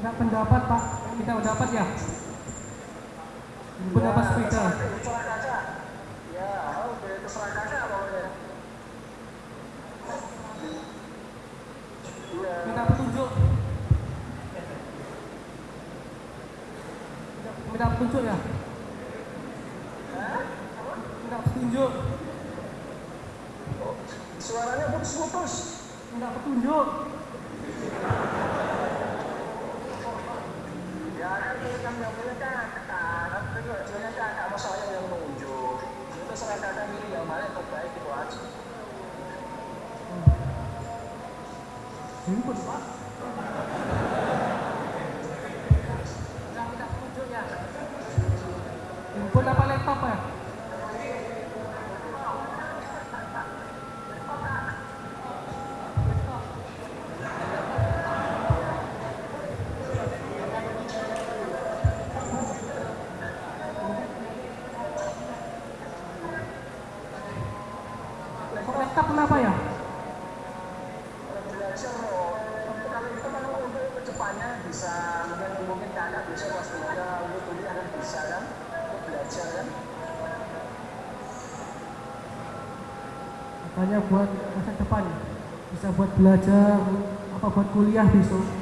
Enggak pendapat pak, kita dapat ya. Pendapat sepeda. Minta petunjuk. Minta petunjuk ya. Minta petunjuk. Suaranya putus-putus. Minta petunjuk. Ya kan ini kan yang punya kakak, kan itu hasilnya kakak, masa saya yang nunjuk. Itu serah kakak milih yang mana yang terbaik itu aja. Handphone pak. Minta minta petunjuknya. Handphone apa laptop ya? Kok laptop kenapa ya? Belajar loh. Kalau itu kan untuk ke depannya bisa mungkin mungkin kakak bisa kelas tiga untuk kuliah kan bisa kan untuk belajar kan. Makanya buat masa depan bisa buat belajar apa buat kuliah besok.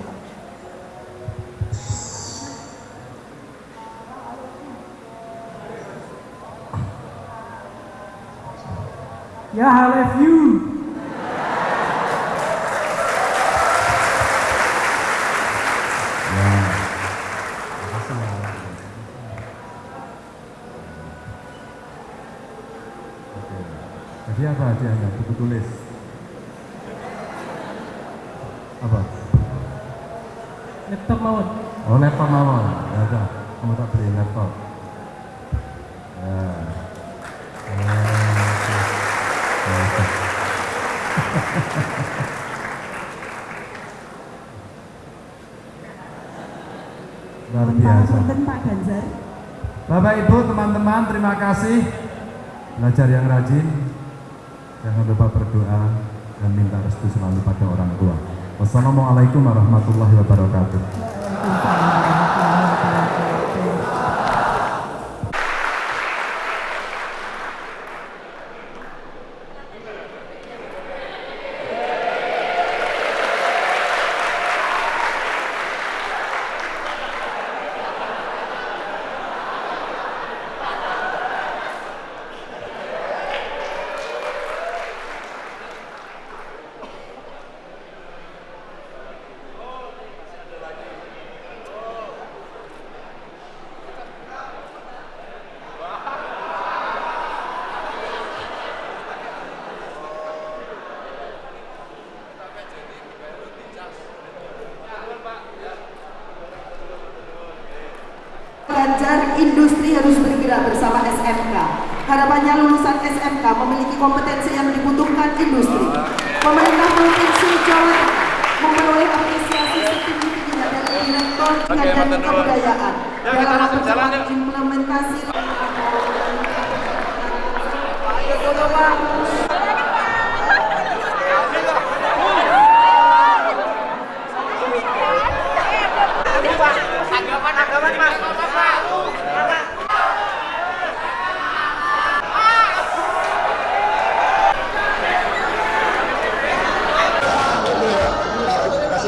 Terima kasih. Belajar yang rajin. Jangan lupa berdoa dan minta restu selalu pada orang tua. Wassalamualaikum warahmatullahi wabarakatuh. Ganjar industri harus bergerak bersama SMK. Harapannya lulusan SMK memiliki kompetensi yang dibutuhkan industri. Pemerintah Provinsi Jawa Tengah memperoleh apresiasi setinggi-tingginya dari Direktur Pendidikan dan Kebudayaan dalam mempercepat implementasi Anggapan-anggapan mas.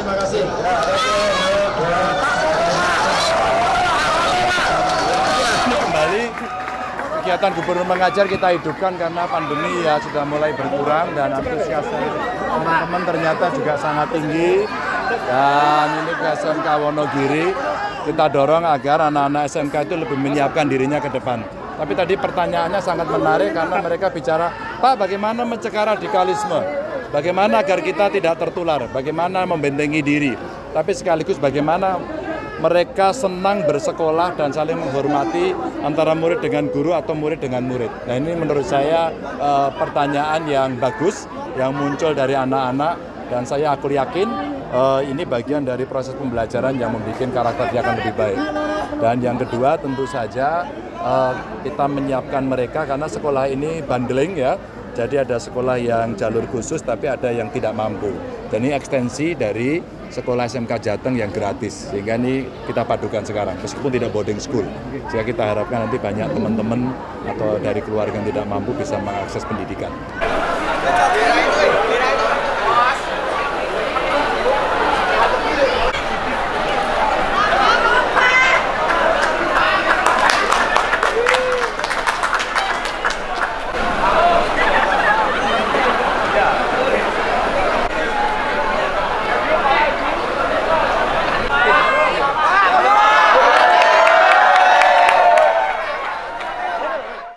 Makasih, makasih. Kembali kegiatan mengajar kita hidupkan karena pandemi ya sudah mulai berkurang dan antusias teman-teman ternyata juga sangat tinggi dan ini ke SMK Wonogiri kita dorong agar anak-anak SMK itu lebih menyiapkan dirinya ke depan. Tapi tadi pertanyaannya sangat menarik karena mereka bicara, Pak bagaimana mencegah radikalisme? Bagaimana agar kita tidak tertular? Bagaimana membentengi diri? Tapi sekaligus bagaimana mereka senang bersekolah dan saling menghormati antara murid dengan guru atau murid dengan murid. Nah ini menurut saya eh, pertanyaan yang bagus yang muncul dari anak-anak dan saya aku yakin eh, ini bagian dari proses pembelajaran yang membuat karakter dia akan lebih baik. Dan yang kedua tentu saja eh, kita menyiapkan mereka karena sekolah ini bundling ya. Jadi ada sekolah yang jalur khusus tapi ada yang tidak mampu. Dan ini ekstensi dari sekolah SMK Jateng yang gratis. Sehingga ini kita padukan sekarang meskipun tidak boarding school. Sehingga kita harapkan nanti banyak teman-teman atau dari keluarga yang tidak mampu bisa mengakses pendidikan.